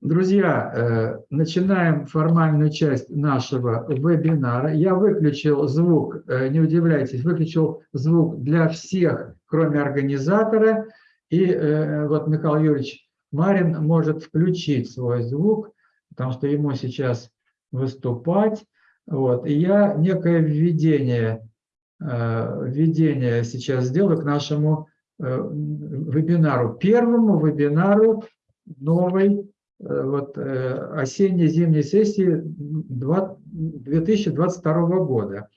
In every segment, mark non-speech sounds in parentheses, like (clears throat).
Друзья, э, начинаем формальную часть нашего вебинара. Я выключил звук, э, не удивляйтесь, выключил звук для всех, кроме организатора. И э, вот Михаил Юрьевич Марин может включить свой звук, потому что ему сейчас выступать. Вот. И я некое введение, введение сейчас сделаю к нашему вебинару, первому вебинару новой вот, э, осенне-зимней сессии 2022 года.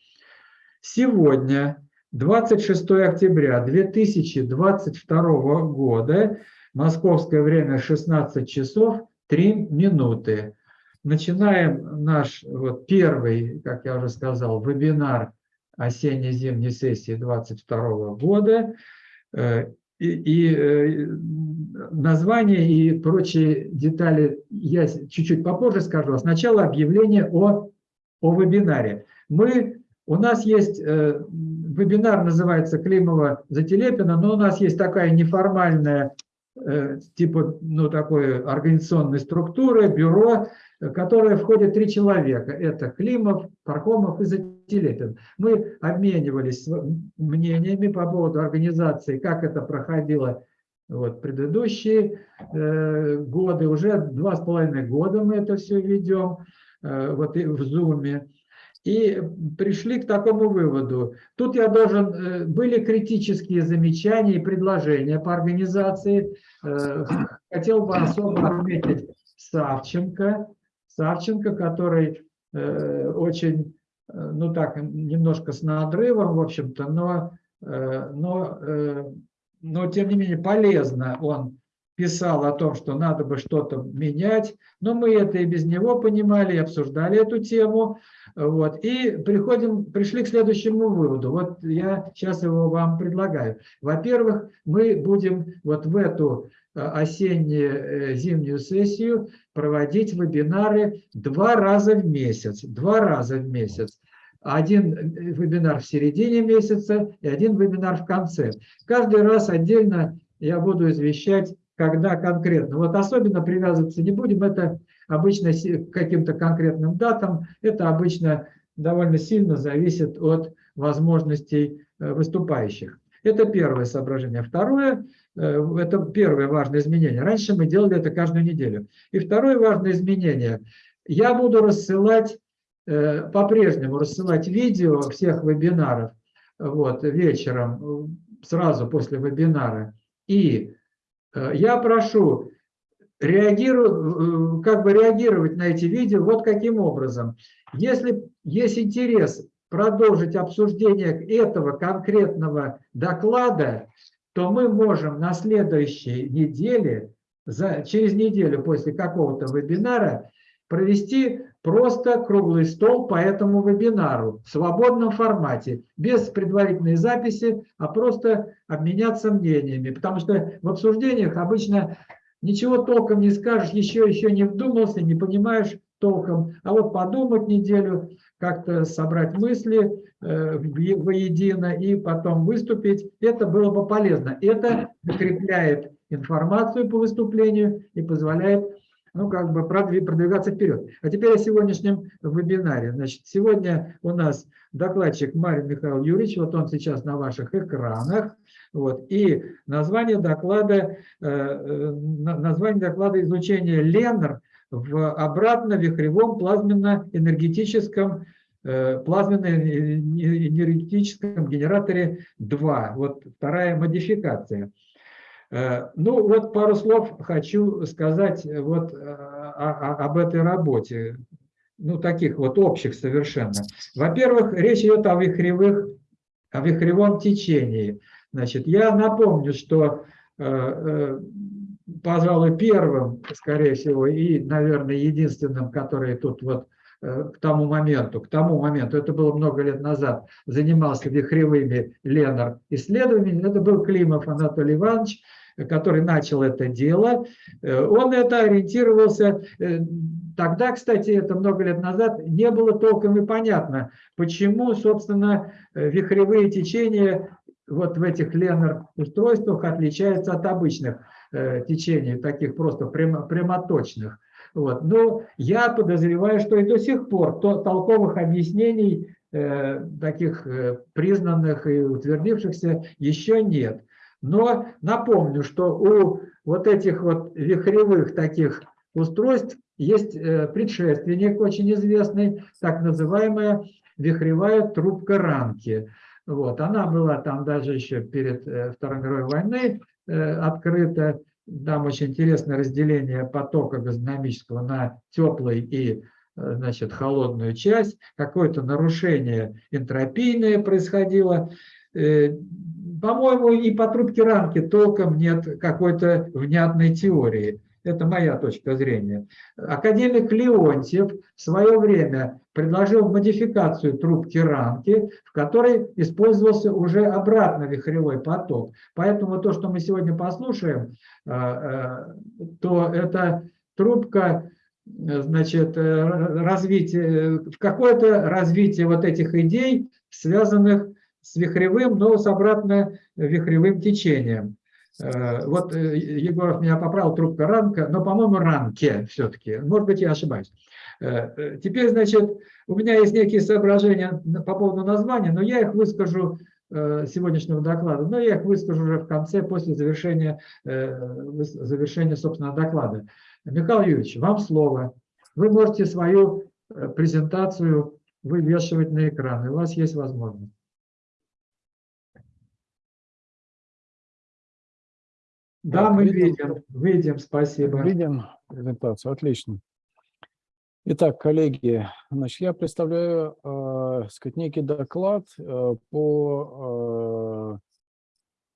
Сегодня, 26 октября 2022 года, московское время 16 часов 3 минуты. Начинаем наш вот первый, как я уже сказал, вебинар осенне-зимней сессии 2022 года. И, э, название и прочие детали я чуть-чуть попозже скажу. А сначала объявление о, о вебинаре. Мы, у нас есть э, вебинар, называется Климова за Телепина, но у нас есть такая неформальная э, типа ну, такой организационной структуры, бюро, которое входит три человека. Это Климов, Пархомов и Зателепин. Мы обменивались мнениями по поводу организации, как это проходило вот, предыдущие э, годы. Уже два с половиной года мы это все ведем э, вот, и в Зуме. И пришли к такому выводу. Тут я должен... Э, были критические замечания и предложения по организации. Э, хотел бы особо отметить Савченко, Савченко, который э, очень, э, ну так, немножко с надрывом, в общем-то, но, э, но, э, но тем не менее полезно он писал о том, что надо бы что-то менять, но мы это и без него понимали, и обсуждали эту тему, вот, и приходим, пришли к следующему выводу. Вот я сейчас его вам предлагаю. Во-первых, мы будем вот в эту осенне-зимнюю сессию проводить вебинары два раза в месяц. Два раза в месяц. Один э, вебинар в середине месяца и один вебинар в конце. Каждый раз отдельно я буду извещать, когда конкретно. Вот особенно привязываться не будем, это обычно к каким-то конкретным датам, это обычно довольно сильно зависит от возможностей э, выступающих. Это первое соображение. Второе, э, это первое важное изменение. Раньше мы делали это каждую неделю. И второе важное изменение. Я буду рассылать, э, по-прежнему рассылать видео всех вебинаров вот, вечером, сразу после вебинара. И э, я прошу реагиру, как бы реагировать на эти видео вот каким образом. Если есть интерес продолжить обсуждение этого конкретного доклада, то мы можем на следующей неделе, за, через неделю после какого-то вебинара, провести просто круглый стол по этому вебинару в свободном формате, без предварительной записи, а просто обменяться мнениями. Потому что в обсуждениях обычно ничего толком не скажешь, еще, еще не вдумался, не понимаешь толком. А вот подумать неделю, как-то собрать мысли э, воедино и потом выступить, это было бы полезно. Это закрепляет информацию по выступлению и позволяет ну, как бы продвигаться вперед. А теперь о сегодняшнем вебинаре. Значит, сегодня у нас докладчик Марин Михаил Юрьевич, вот он сейчас на ваших экранах. Вот, и название доклада, э, э, название доклада изучения Ленр в обратно-вихревом плазменно-энергетическом э, плазменно-энергетическом генераторе 2. Вот вторая модификация. Ну вот пару слов хочу сказать вот об этой работе, ну таких вот общих совершенно. Во-первых, речь идет о вихревых, о вихревом течении. Значит, я напомню, что пожалуй, первым, скорее всего, и, наверное, единственным, который тут вот э, к тому моменту, к тому моменту, это было много лет назад, занимался вихревыми Ленар исследованиями, это был Климов Анатолий Иванович, который начал это дело. Э, он это ориентировался, э, тогда, кстати, это много лет назад, не было толком и понятно, почему, собственно, вихревые течения вот в этих Ленар устройствах отличаются от обычных. Э, течений, таких просто прямо, прямоточных. Вот. Но я подозреваю, что и до сих пор то, толковых объяснений э, таких э, признанных и утвердившихся еще нет. Но напомню, что у вот этих вот вихревых таких устройств есть э, предшественник очень известный, так называемая вихревая трубка рамки. Вот. Она была там даже еще перед э, Второй мировой войной э, открыта. Там очень интересное разделение потока газодинамического на теплый и значит, холодную часть. Какое-то нарушение энтропийное происходило. По-моему, и по трубке рамки толком нет какой-то внятной теории. Это моя точка зрения. Академик Леонтьев в свое время предложил модификацию трубки рамки, в которой использовался уже обратно вихревой поток. Поэтому то, что мы сегодня послушаем, э, э, то это трубка значит, э, развитие, в какое-то развитие вот этих идей, связанных с вихревым, но с обратно вихревым течением. Э, вот э, Егоров меня поправил, трубка рамка, но, по-моему, рамке все-таки. Может быть, я ошибаюсь. Э, теперь, значит, у меня есть некие соображения по поводу названия, но я их выскажу сегодняшнего доклада, но я их выскажу уже в конце, после завершения, завершения собственного доклада. Михаил Юрьевич, вам слово. Вы можете свою презентацию вывешивать на экран, и у вас есть возможность. Да, мы видим, видим, спасибо. Видим презентацию, отлично. Итак, коллеги, значит, я представляю э, сказать, некий доклад э, по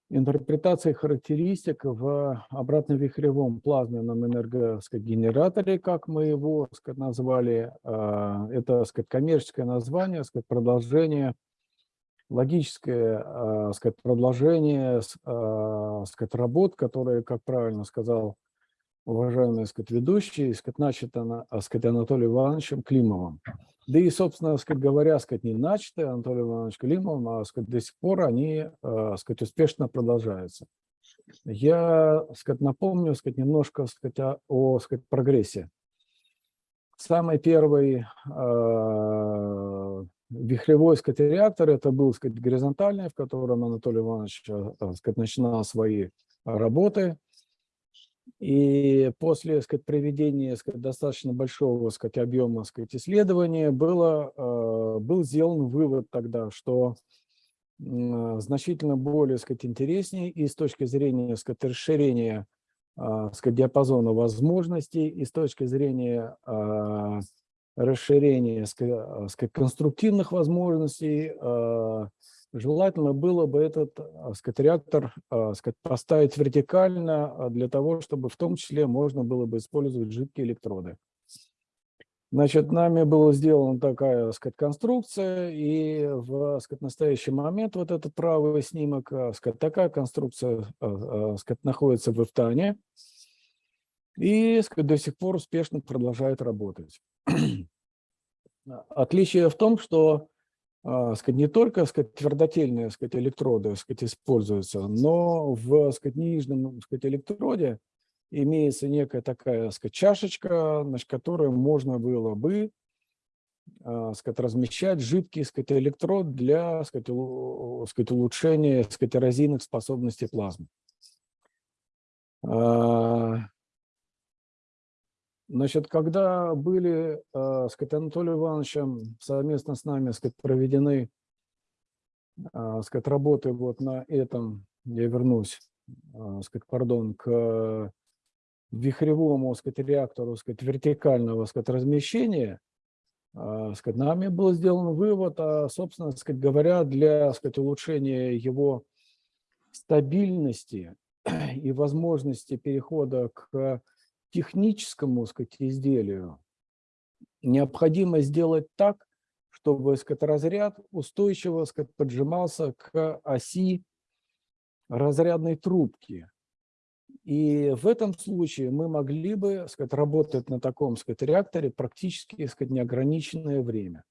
э, интерпретации характеристик в обратно-вихревом плазменном энергогенераторе, как мы его сказать, назвали. Э, это сказать, коммерческое название, сказать, продолжение логическое э, сказать, продолжение э, сказать, работ, которые, как правильно сказал уважаемый сказать, ведущий, сказать, начато сказать, Анатолием Ивановичем Климовым. Да и, собственно сказать, говоря, сказать, не начаты Анатолием Ивановичем Климовым, а сказать, до сих пор они сказать, успешно продолжаются. Я сказать, напомню сказать, немножко сказать, о сказать, прогрессе. Самый первый вихревой сказать, реактор это был сказать, горизонтальный, в котором Анатолий Иванович э, сказать, начинал свои работы. И после сказать, проведения сказать, достаточно большого сказать, объема сказать, исследования было, э, был сделан вывод тогда, что значительно более сказать, интереснее и с точки зрения сказать, расширения э, сказать, диапазона возможностей, и с точки зрения расширение сказать, конструктивных возможностей, а, желательно было бы этот а, сказать, реактор сказать, поставить вертикально для того, чтобы в том числе можно было бы использовать жидкие электроды. Значит, нами была сделана такая сказать, конструкция, и в сказать, настоящий момент вот этот правый снимок, сказать, такая конструкция сказать, находится в Эфтане и сказать, до сих пор успешно продолжает работать. Отличие в том, что а, сказать, не только сказать, твердотельные сказать, электроды сказать, используются, но в сказать, нижнем сказать, электроде имеется некая такая сказать, чашечка, значит, которую можно было бы а, сказать, размещать жидкий сказать, электрод для сказать, улучшения сказать, эрозийных способностей плазмы. Значит, когда были э, с Анатолием Ивановичем совместно с нами сказать, проведены э, сказать, работы вот на этом, я вернусь, э, сказать, пардон, к вихревому сказать, реактору сказать, вертикального сказать, размещения, э, сказать, нами был сделан вывод, а, собственно сказать, говоря, для сказать, улучшения его стабильности (clears throat) и возможности перехода к техническому сказать, изделию необходимо сделать так, чтобы сказать, разряд устойчиво сказать, поджимался к оси разрядной трубки. И в этом случае мы могли бы сказать, работать на таком сказать, реакторе практически сказать, неограниченное время.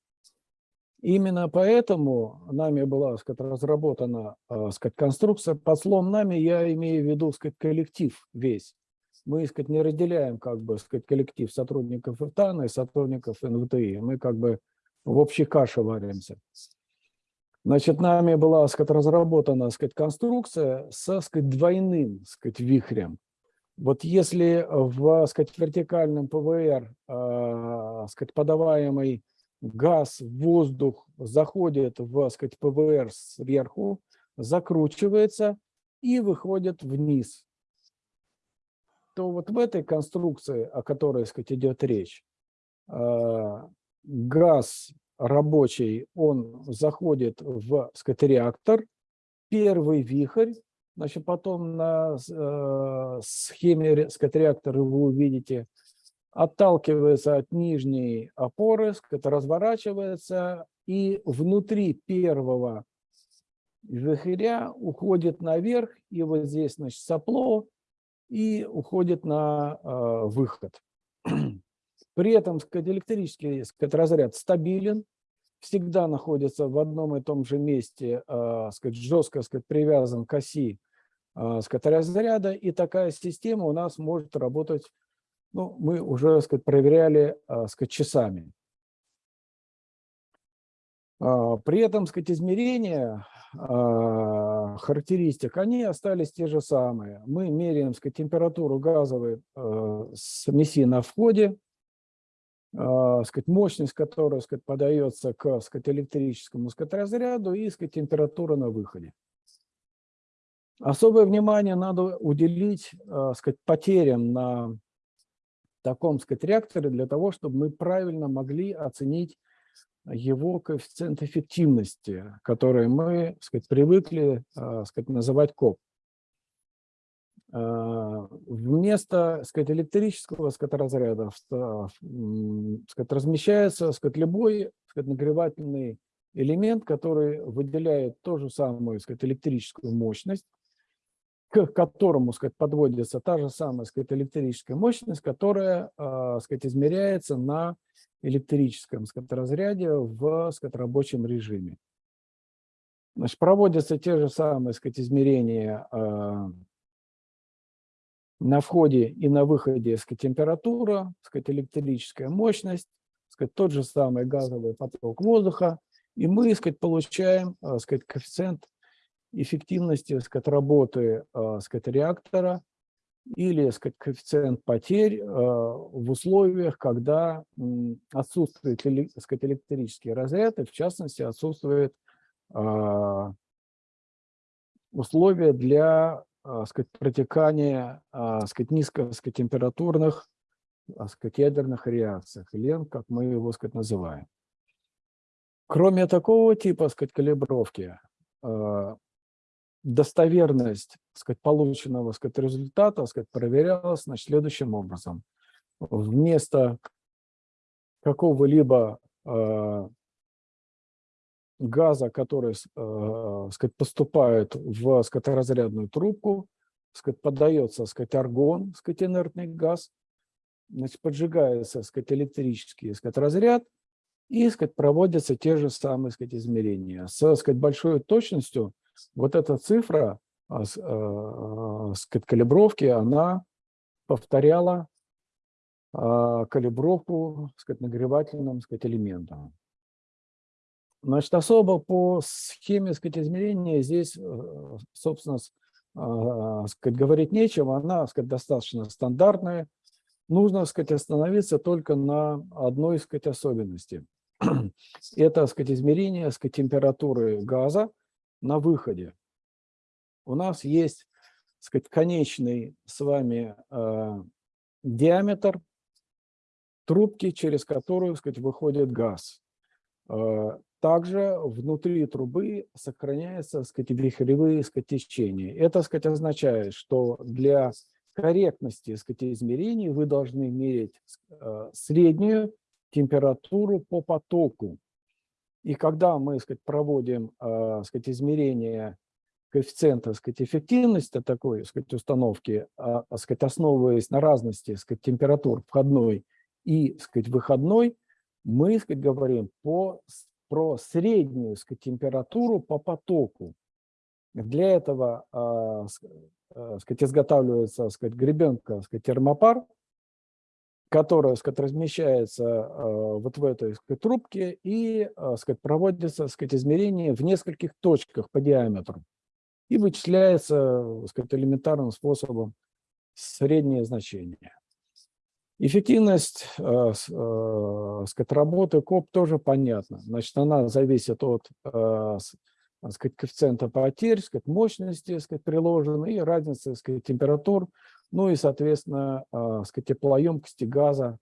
Именно поэтому нами была сказать, разработана сказать, конструкция. Под словом «нами» я имею в виду сказать, коллектив весь мы, сказать, не разделяем, как бы, сказать, коллектив сотрудников ИФТАНа и сотрудников НВТИ. Мы как бы в общей каше варимся. Значит, нами была, сказать, разработана, сказать, конструкция с, так сказать, двойным, сказать, вихрем. Вот если в, сказать, вертикальном ПВР, э, сказать, подаваемый газ, воздух заходит в, сказать, ПВР сверху, закручивается и выходит вниз, то вот в этой конструкции, о которой, так сказать, идет речь, э, газ рабочий, он заходит в, сказать, реактор, первый вихрь, значит, потом на э, схеме, сказать, реактора вы увидите, отталкивается от нижней опоры, это разворачивается, и внутри первого вихря уходит наверх, и вот здесь, значит, сопло, и уходит на э, выход. (clears throat) При этом сказать, электрический сказать, разряд стабилен, всегда находится в одном и том же месте, э, сказать, жестко сказать, привязан к оси э, сказать, разряда, и такая система у нас может работать, ну, мы уже сказать, проверяли э, сказать, часами. А, при этом сказать, измерения а, характеристик, они остались те же самые. Мы меряем сказать, температуру газовой э, смеси на входе, а, сказать, мощность которая сказать, подается к сказать, электрическому сказать, разряду и сказать, температура на выходе. Особое внимание надо уделить сказать, потерям на таком сказать, реакторе для того, чтобы мы правильно могли оценить его коэффициент эффективности, который мы сказать, привыкли сказать, называть КОП. А, вместо сказать, электрического сказать, разряда сказать, размещается сказать, любой сказать, нагревательный элемент, который выделяет ту же самую сказать, электрическую мощность, которому сказать, подводится та же самая сказать, электрическая мощность, которая сказать, измеряется на электрическом сказать, разряде в сказать, рабочем режиме. Значит, проводятся те же самые сказать, измерения на входе и на выходе сказать, температура, сказать, электрическая мощность, сказать, тот же самый газовый поток воздуха, и мы сказать, получаем сказать, коэффициент эффективности сказать, работы сказать, реактора или сказать, коэффициент потерь в условиях, когда отсутствует сказать, электрический разряд, и в частности отсутствует условия для а, сказать, протекание а, сказать, низкотемпературных а, сказать, ядерных реакциях, лен, как мы его сказать, называем. Кроме такого типа сказать, калибровки, достоверность сказать, полученного сказать, результата сказать, проверялась значит, следующим образом. Вместо какого-либо газа, который э, сказать, поступает в сказать, разрядную трубку, сказать, поддается сказать, аргон, сказать, инертный газ, значит, поджигается сказать, электрический сказать, разряд, и сказать, проводятся те же самые сказать, измерения. С сказать, большой точностью вот эта цифра э, сказать, калибровки, она повторяла э, калибровку сказать, нагревательным сказать, элементом. Значит, особо по схеме сказать, измерения здесь, э, собственно, а, сказать, говорить нечего, она сказать, достаточно стандартная. Нужно сказать, остановиться только на одной сказать, особенности. (clears throat) Это сказать, измерение сказать, температуры газа на выходе. У нас есть сказать, конечный с вами э, диаметр трубки, через которую сказать, выходит газ. Э, также внутри трубы сохраняются сказать, вихревые сказать, течения. Это сказать, означает, что для корректности сказать, измерений вы должны мерить э, среднюю температуру по потоку. И когда мы сказать, проводим э, сказать, измерение коэффициента сказать, эффективности такой сказать, установки, а, сказать, основываясь на разности сказать, температур входной и сказать, выходной, мы сказать, говорим по про среднюю сказать, температуру по потоку. Для этого а, э, сказать, изготавливается, сказать, гребенка, сказать, термопар, которая, сказать, размещается э, вот в этой, сказать, трубке и, э, сказать, проводится, сказать, измерение в нескольких точках по диаметру и вычисляется, сказать, элементарным способом среднее значение. Эффективность э, э, сказать, работы КОП тоже понятна. Значит, она зависит от э, сказать, коэффициента потерь, сказать, мощности сказать, приложенной и разницы сказать, температур, ну и, соответственно, сказать, теплоемкости газа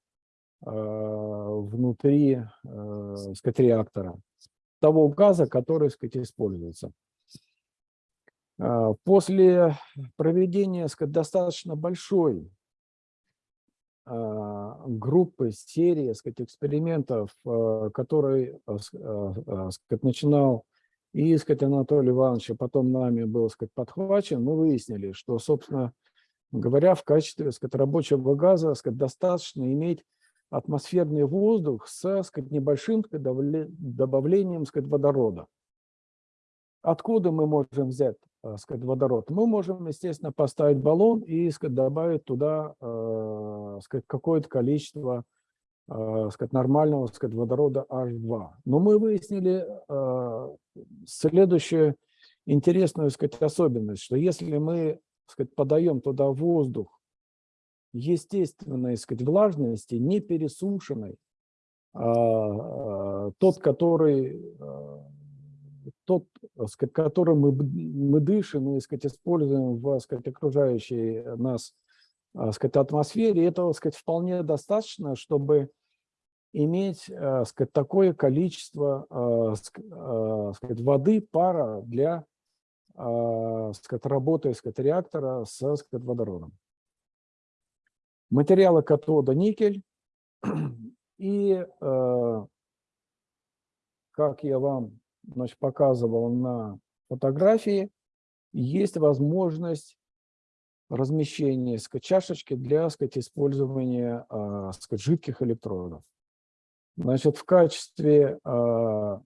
внутри сказать, реактора, того газа, который сказать, используется. После проведения сказать, достаточно большой а, группы, серии сказать, экспериментов, который сказать, начинал и сказать, Анатолий Иванович, а потом нами был сказать, подхвачен, мы выяснили, что, собственно говоря, в качестве сказать, рабочего газа сказать, достаточно иметь атмосферный воздух с сказать, небольшим сказать, добавлением сказать, водорода. Откуда мы можем взять э, сказать, водород? Мы можем, естественно, поставить баллон и сказать, добавить туда э, сказать, какое-то количество э, сказать, нормального сказать, водорода H2. Но мы выяснили следующую интересную сказать, особенность, что если мы сказать, подаем туда воздух естественной сказать, влажности, не пересушенной, а, тот, который тот, сказать, которым мы, мы дышим и сказать, используем в сказать, окружающей нас сказать, атмосфере, этого сказать, вполне достаточно, чтобы иметь сказать, такое количество сказать, воды, пара для сказать, работы сказать, реактора с сказать, водородом. Материалы катода никель. (clears throat) И, как я вам значит, показывал на фотографии, есть возможность размещения сказать, чашечки для сказать, использования а, сказать, жидких электродов. Значит, в качестве а,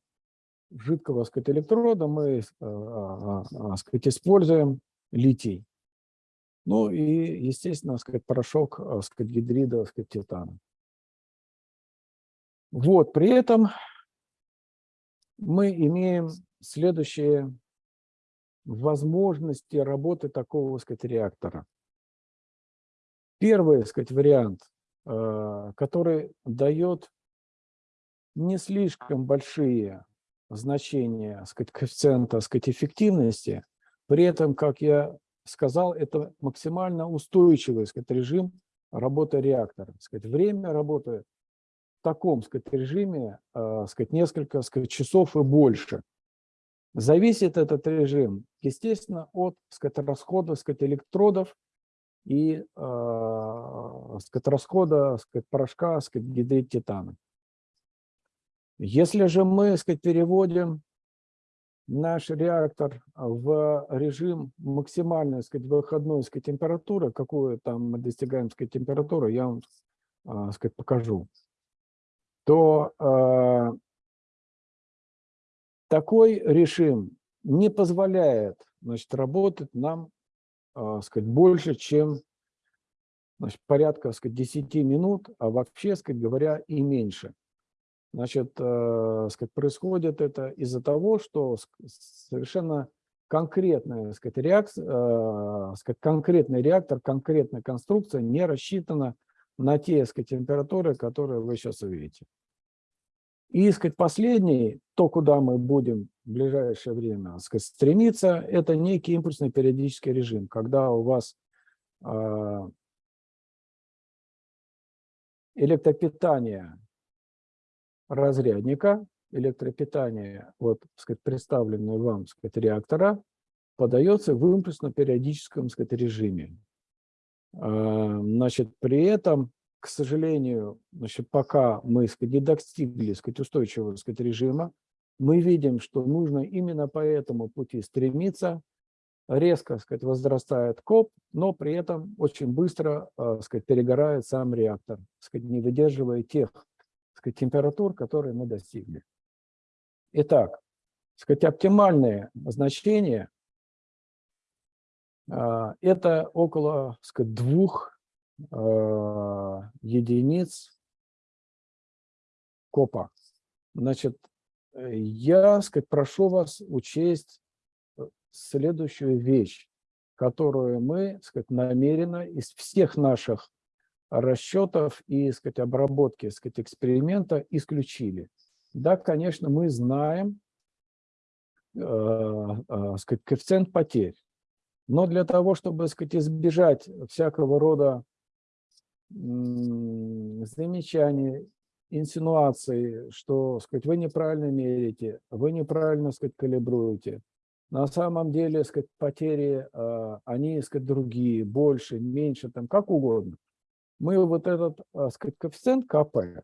жидкого сказать, электрода мы а, сказать, используем литий. Ну и, естественно, сказать, порошок сказать, гидрида сказать, титана. Вот, при этом мы имеем следующие возможности работы такого сказать, реактора. Первый сказать, вариант, э, который дает не слишком большие значения сказать, коэффициента сказать, эффективности, при этом, как я сказал, это максимально устойчивый сказать, режим работы реактора. Сказать, время работы в таком сказать, режиме э, сказать, несколько сказать, часов и больше. Зависит этот режим, естественно, от сказать, расхода сказать, электродов и э, сказать, расхода сказать, порошка сказать, гидрид титана. Если же мы сказать, переводим наш реактор в режим максимальной сказать, выходной сказать, температуры, какую там мы достигаем сказать, температуру, я вам э, сказать, покажу то э, такой режим не позволяет значит, работать нам э, сказать, больше, чем значит, порядка сказать, 10 минут, а вообще, сказать говоря, и меньше. Значит, э, сказать, происходит это из-за того, что совершенно конкретная, сказать, реакция, э, сказать, конкретный реактор, конкретная конструкция не рассчитана на те сказать, температуры, которые вы сейчас увидите. И сказать, последний, то, куда мы будем в ближайшее время сказать, стремиться, это некий импульсный периодический режим, когда у вас э, электропитание разрядника, электропитание, вот, сказать, представленное вам, сказать, реактора, подается в импульсно-периодическом, режиме. Э, значит, при этом к сожалению, значит, пока мы сказать, не достигли сказать, устойчивого сказать, режима, мы видим, что нужно именно по этому пути стремиться. Резко сказать, возрастает КОП, но при этом очень быстро э, сказать, перегорает сам реактор, сказать, не выдерживая тех сказать, температур, которые мы достигли. Итак, сказать, оптимальные значения А, Это около, сказать, двух а, единиц копа. Значит, я, сказать, прошу вас учесть э, следующую вещь, которую мы, сказать, намеренно из всех наших расчетов и, сказать, обработки, сказать, эксперимента исключили. Да, конечно, мы знаем, э, э, сказать, коэффициент потерь, но для того, чтобы, сказать, избежать всякого рода замечаний, инсинуаций, что, сказать, вы неправильно мерите, вы неправильно, сказать, калибруете. На самом деле, сказать, потери, э, они, сказать, другие, больше, меньше, там, как угодно мы вот этот а, сказать, коэффициент КП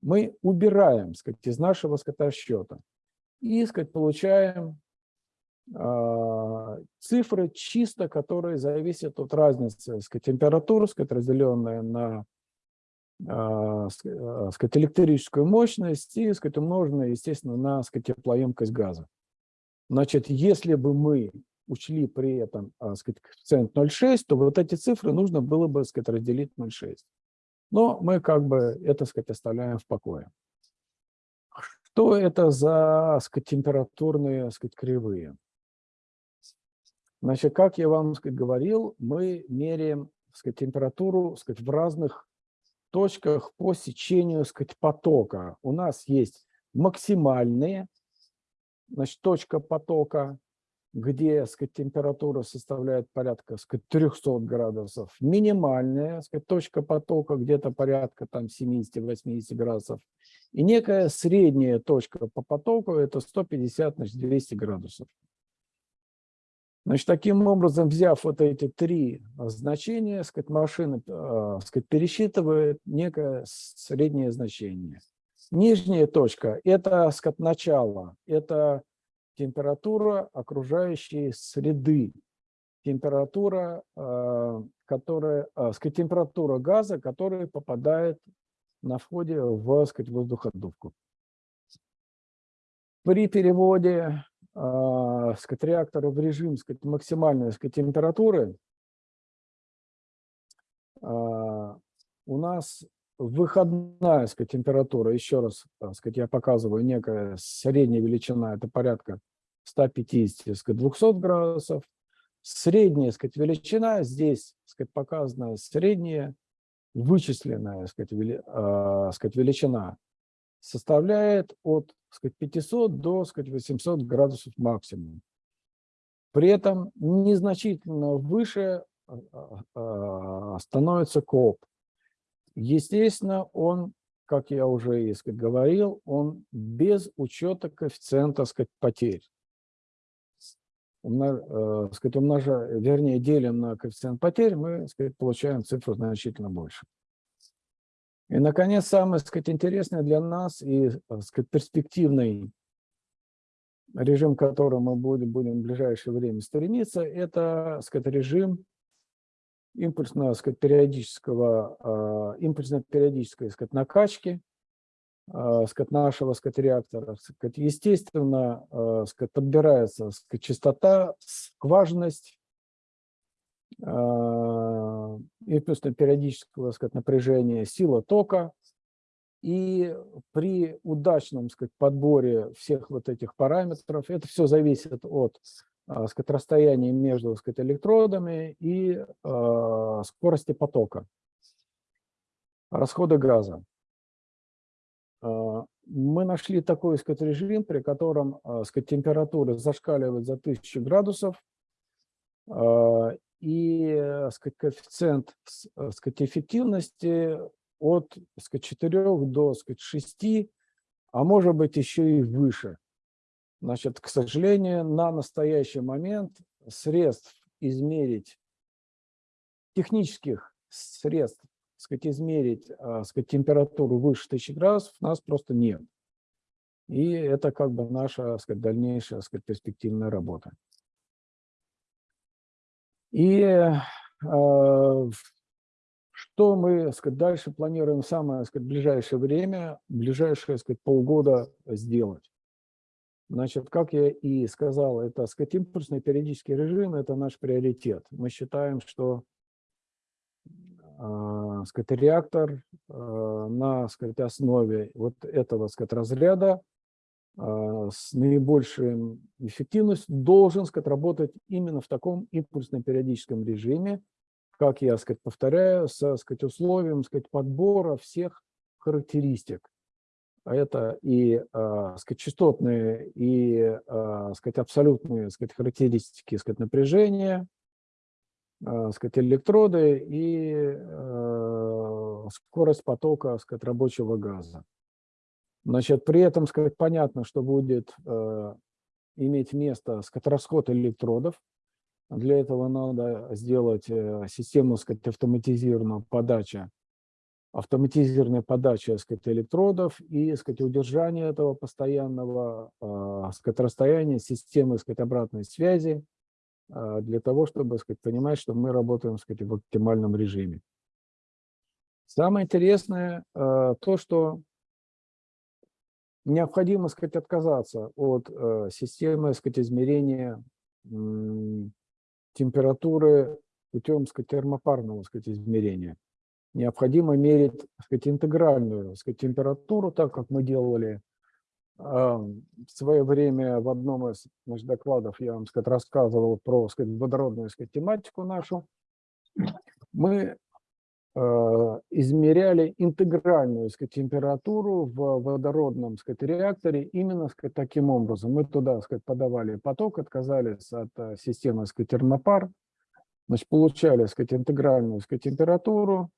мы убираем сказать, из нашего сказать, расчета и сказать, получаем э, цифры чисто, которые зависят от разницы сказать, температуры, сказать, разделенная на э, сказать, электрическую мощность и сказать, умноженная, естественно, на сказать, теплоемкость газа. Значит, если бы мы учли при этом а, сказать, коэффициент 0,6, то вот эти цифры нужно было бы сказать, разделить 0,6. Но мы как бы это сказать, оставляем в покое. Что это за сказать, температурные сказать, кривые? Значит, как я вам сказать, говорил, мы меряем сказать, температуру сказать, в разных точках по сечению сказать, потока. У нас есть максимальные значит, точка потока, где сказать, температура составляет порядка сказать, 300 градусов, минимальная сказать, точка потока где-то порядка 70-80 градусов, и некая средняя точка по потоку это 150-200 градусов. Значит, таким образом, взяв вот эти три значения, сказать, машина э, сказать, пересчитывает некое среднее значение. Нижняя точка – это сказать, начало, это температура окружающей среды, температура, э, которая, э, сказать, температура газа, который попадает на входе в сказать, воздуходувку. При переводе э, сказать, реактора в режим сказать, максимальной сказать, температуры у нас выходная сказать, температура, еще раз сказать, я показываю некая средняя величина, это порядка 150-200 градусов. Средняя сказать, величина, здесь сказать, показана средняя вычисленная сказать, э, сказать, величина, составляет от сказать, 500 до сказать, 800 градусов максимум. При этом незначительно выше становится КОП. Естественно, он, как я уже сказать, говорил, он без учета коэффициента сказать, потерь умнож, э, сказать, умножаем, вернее, делим на коэффициент потерь, мы сказать, получаем цифру значительно больше. И, наконец, самое сказать, интересное для нас и э, сказать, перспективный режим, к которому мы будем, будем в ближайшее время стремиться, это сказать, режим импульсно-периодического, э, импульсно-периодической сказать, накачки а, сказать, нашего сказать, реактора. Сказать, естественно, а, сказать, подбирается сказать, частота, скважинность а, и плюс периодического сказать, напряжения, сила тока. И при удачном сказать, подборе всех вот этих параметров, это все зависит от сказать, расстояния между сказать, электродами и э, скорости потока, расхода газа. А, мы нашли такой сказать, режим, при котором а, сказать, температура зашкаливает за 1000 градусов, а, и сказать, коэффициент сказать, эффективности от сказать, 4 до сказать, 6, а может быть еще и выше. Значит, к сожалению, на настоящий момент средств измерить, технических средств сказать, измерить а, сказать, температуру выше 1000 градусов у нас просто нет. И это как бы наша сказать, дальнейшая сказать, перспективная работа. И э, что мы сказать, дальше планируем самое сказать, ближайшее время, ближайшие сказать, полгода сделать? Значит, как я и сказал, это так сказать, импульсный периодический режим – это наш приоритет. Мы считаем, что э, сказать, реактор э, на сказать, основе вот этого сказать, разряда э, с наибольшей эффективностью должен сказать, работать именно в таком импульсном периодическом режиме, как я сказать, повторяю, со сказать, условием сказать, подбора всех характеристик. А это и э, сказать, частотные, и э, сказать, абсолютные сказать, характеристики сказать, напряжения, э, сказать, электроды и э, скорость потока сказать, рабочего газа. Значит, при этом сказать, понятно, что будет э, иметь место сказать, расход электродов, для этого надо сделать э, систему сказать, автоматизированного подачи, автоматизированная подача сказать, электродов и сказать, удержание этого постоянного э, сказать, расстояния системы сказать, обратной связи э, для того, чтобы сказать, понимать, что мы работаем сказать, в оптимальном режиме. Самое интересное то, что необходимо сказать, отказаться от системы сказать, измерения температуры путем сказать, термопарного сказать, измерения. Необходимо мерить сказать, интегральную сказать, температуру, так как мы делали э, в свое время в одном из значит, докладов, я вам сказать, рассказывал про сказать, водородную сказать, тематику нашу. Мы э, измеряли интегральную сказать, температуру в водородном сказать, реакторе именно сказать, таким образом. Мы туда сказать, подавали поток, отказались от э, системы сказать, термопар, значит, получали сказать, интегральную сказать, температуру,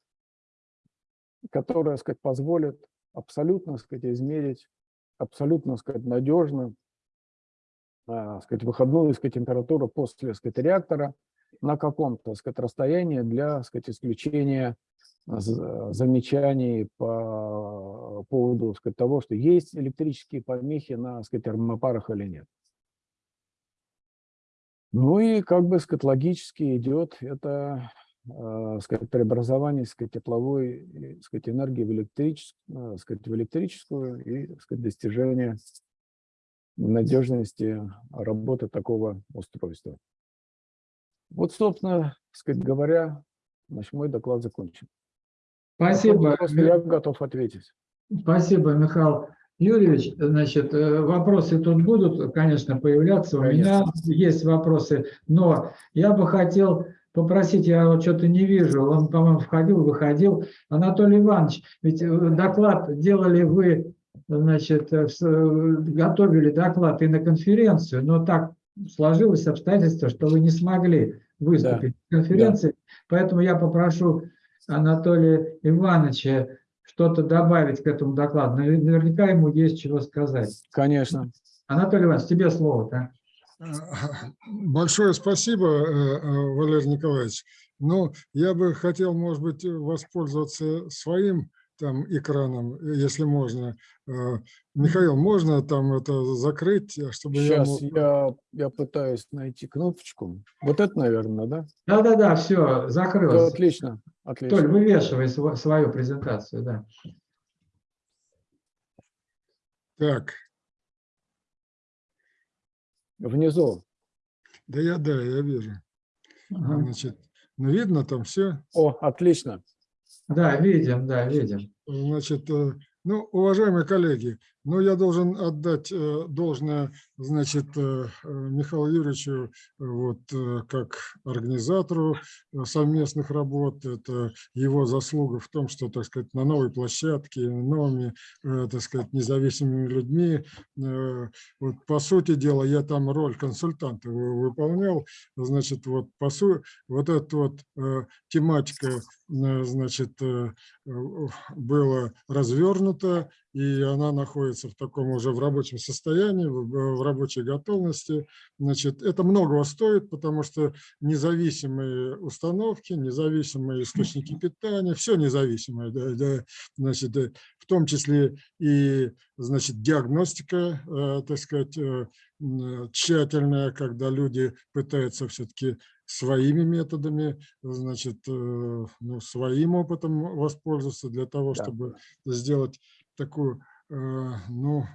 которая сказать, позволит абсолютно сказать, измерить, абсолютно сказать, надежно э, сказать, выходную сказать, температуру после сказать, реактора на каком-то сказать, расстоянии для сказать, исключения замечаний по поводу сказать, того, что есть электрические помехи на сказать, термопарах или нет. Ну и как бы сказать, логически идет это сказать, преобразование сказать, тепловой сказать, энергии в электрическую, сказать, в электрическую и сказать, достижение надежности работы такого устройства. Вот, собственно, сказать говоря, значит, мой доклад закончен. Спасибо. Я готов ответить. Спасибо, Михаил Юрьевич. Значит, э, вопросы тут будут, конечно, появляться. У меня есть вопросы, но я бы хотел попросить, я вот что-то не вижу, он, по-моему, входил, выходил. Анатолий Иванович, ведь э, доклад делали вы, значит, э, готовили доклад и на конференцию, но так сложилось обстоятельство, что вы не смогли выступить да. на конференции, да. поэтому я попрошу Анатолия Ивановича что-то добавить к этому докладу. Наверняка ему есть чего сказать. Конечно. Анатолий Иванович, тебе слово. Да? (laughs) Большое спасибо, э, э, Валерий Николаевич. Но я бы хотел, может быть, воспользоваться своим там экраном, если можно. Э, Михаил, можно там это закрыть, чтобы Сейчас я, мог... я, я пытаюсь найти кнопочку. Вот это, наверное, да? Да-да-да, все, закрылось. Да, отлично, отлично. Толь, вывешивай свою презентацию, да. Так. Внизу. Да, я, да, я вижу. Ага. Значит, ну, видно там все? О, отлично. Да, видим, да, видим. Значит, э, ну, уважаемые коллеги, ну, я должен отдать э, должное, значит, э, Михаилу Юрьевичу, вот, как организатору совместных работ. Это его заслуга в том, что, так сказать, на новой площадке, новыми, так сказать, независимыми людьми. Вот, по сути дела, я там роль консультанта выполнял. Значит, вот, по сути, вот эта вот тематика, значит, была развернута, и она находится в таком уже в рабочем состоянии, в рабочей готовности. Значит, это многого стоит, потому что независимые установки, независимые источники питания, все независимое, да, да, значит, э, в том числе и значит, диагностика, э, так сказать, э, тщательная, когда люди пытаются все-таки своими методами, значит, ну, своим опытом воспользоваться для того, да. чтобы сделать такую, ну,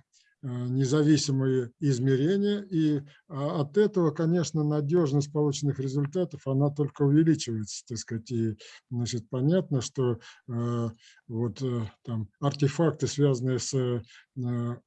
независимые измерения, и а, от этого, конечно, надежность полученных результатов, она только увеличивается, так сказать, и, значит, понятно, что э, вот там артефакты, связанные с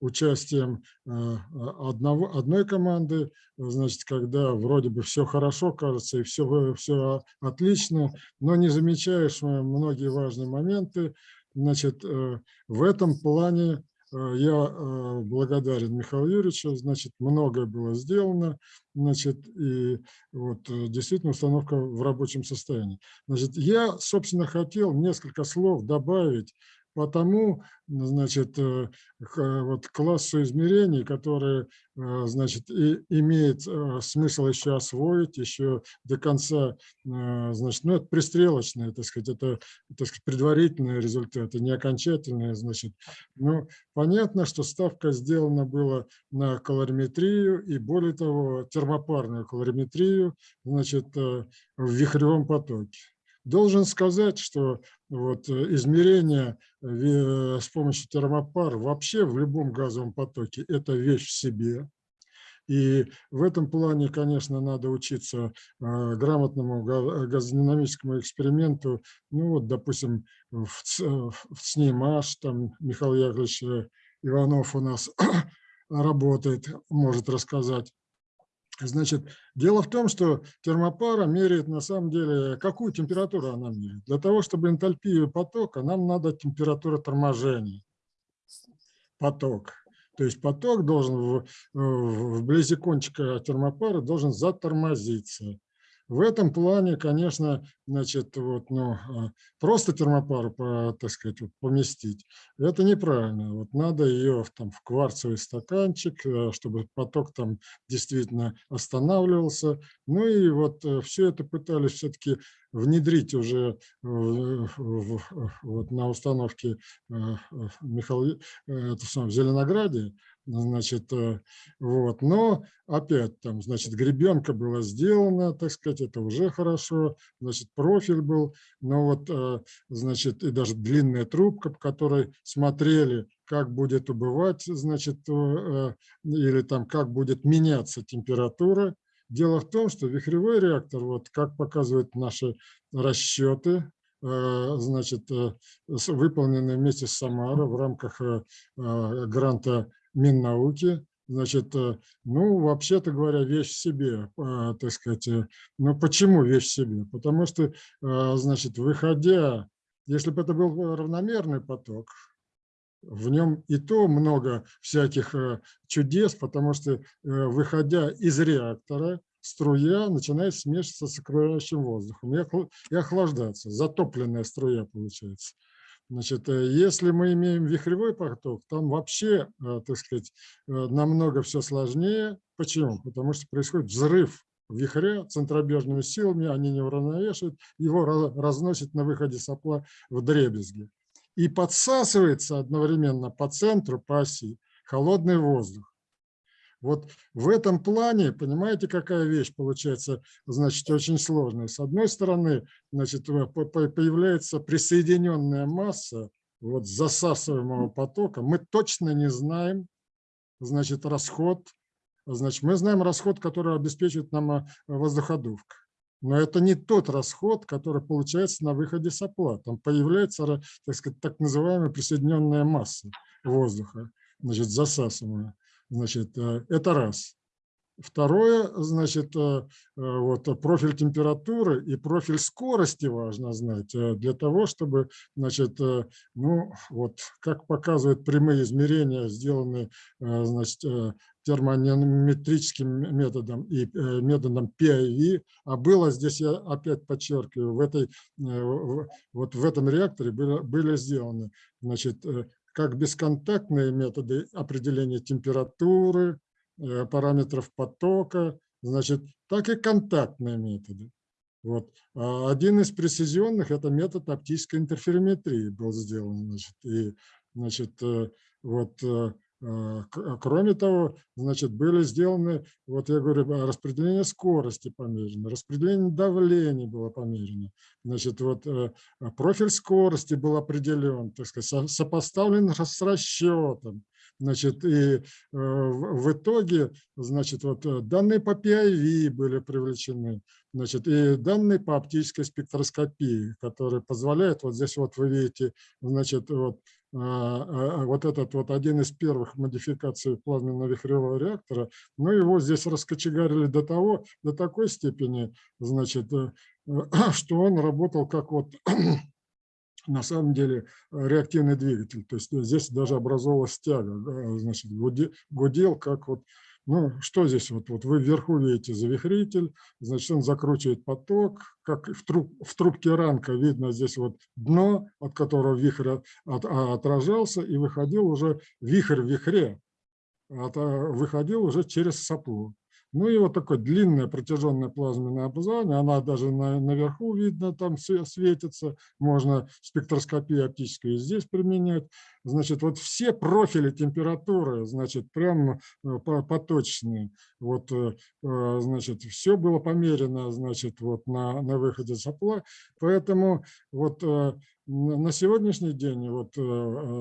участием одного, одной команды, значит, когда вроде бы все хорошо кажется и все, все отлично, но не замечаешь многие важные моменты, значит, в этом плане Э, я э, благодарен Михаилу Юрьевичу, значит, многое было сделано, значит, и вот э, действительно установка в рабочем состоянии. Значит, я, собственно, хотел несколько слов добавить по тому, значит, э, вот классу измерений, которые, э, значит, и имеет э, смысл еще освоить, еще до конца, значит, ну, это пристрелочные, так сказать, это, так сказать, предварительные результаты, не окончательные, значит. Ну, понятно, что ставка сделана была на калориметрию и, более того, термопарную калориметрию, значит, в вихревом потоке. Должен сказать, что вот э, измерение э, с помощью термопар вообще в любом газовом потоке – это вещь в себе. И в этом плане, конечно, надо учиться э, грамотному газодинамическому эксперименту. Ну вот, допустим, в СНИМАШ, там Михаил Яковлевич Иванов у нас (coughs) работает, может рассказать. Значит, дело в том, что термопара меряет на самом деле, какую температуру она меряет. Для того, чтобы энтальпию потока, нам надо температура торможения. Поток. То есть поток должен вблизи кончика термопары должен затормозиться. В этом плане, конечно, значит, вот, ну, а, просто термопару, так сказать, поместить, это неправильно. Вот надо ее в, там, в кварцевый стаканчик, э, чтобы поток там действительно останавливался. Ну и вот э, все это пытались все-таки внедрить уже вот на установке э, Михаила, это в Зеленограде, значит, э, вот, но опять там, значит, гребенка была сделана, так сказать, это уже хорошо, значит, профиль был, но вот, э, значит, и даже длинная трубка, по которой смотрели, как будет убывать, значит, э, или там, как будет меняться температура. Дело в том, что вихревой реактор, вот как показывают наши расчеты, значит, выполненные вместе с Самара в рамках гранта Миннауки. Значит, э, ну, вообще-то говоря, вещь в себе, э, так сказать. Э, ну, почему вещь в себе? Потому что, значит, выходя, если бы это был равномерный поток, в нем и то много всяких чудес, потому что, выходя из реактора, струя начинает смешиваться с окружающим воздухом и охлаждаться. Затопленная струя получается. Значит, э, если мы имеем вихревой поток, там вообще, э, так сказать, э, намного все сложнее. Почему? Потому что происходит взрыв вихря центробежными силами, они не уравновешивают, его разносит на выходе сопла в дребезги. И подсасывается одновременно по центру, по оси, холодный воздух. Вот в этом плане, понимаете, какая вещь получается, значит, очень сложная. С одной стороны, значит, появляется присоединенная масса вот засасываемого потока. Мы точно не знаем, значит, расход. Значит, мы знаем расход, который обеспечивает нам э, воздуходувка. Но это не тот расход, который получается на выходе сопла. Там появляется, так сказать, так называемая присоединенная масса воздуха, значит, засасываемая. Значит, э, это раз. Второе, значит, э, э, вот профиль температуры и профиль скорости важно знать для того, чтобы, значит, ну, вот как показывают прямые измерения, сделанные, значит, термометрическим методом и методом PIV, а было здесь, я опять подчеркиваю, в, этой, вот в этом реакторе были, были сделаны значит, как бесконтактные методы определения температуры, э, параметров потока, значит, так и контактные методы. Вот. А один из прецизионных – это метод оптической интерферометрии был сделан. Значит, и, значит, э, вот, э, кроме того, значит, были сделаны, вот я говорю, а, распределение скорости померено, распределение давления было померено, значит, вот э, профиль скорости был определен, так сказать, сопоставлен с расчетом, Значит, и э, в итоге, значит, вот э, данные по PIV были привлечены, значит, и данные по оптической спектроскопии, которые позволяют, вот здесь вот вы видите, значит, вот, а, а, вот этот вот один из первых модификаций плазменно-вихревого реактора, ну его здесь раскочегарили до того, до такой степени, значит, э, (clears throat) что он работал как вот (clears throat) на самом деле э, реактивный двигатель. То есть здесь даже образовалась тяга, значит, гуде- гудел, как вот, ну, что здесь вот, вот вы вверху видите завихритель, значит, он закручивает поток, как в, труб, в трубке ранка видно здесь вот дно, от которого вихрь от- а, отражался, и выходил уже вихрь в вихре, от- а, выходил уже через сопло. Ну и вот такое длинное протяженное плазменное образование, она даже на, наверху видно, там све- светится, можно спектроскопию оптическую здесь применять. Значит, вот все профили температуры, значит, прям э, по- поточные. Вот, э, э, значит, все было померено, значит, вот на, на выходе сопла. Поэтому вот на сегодняшний день вот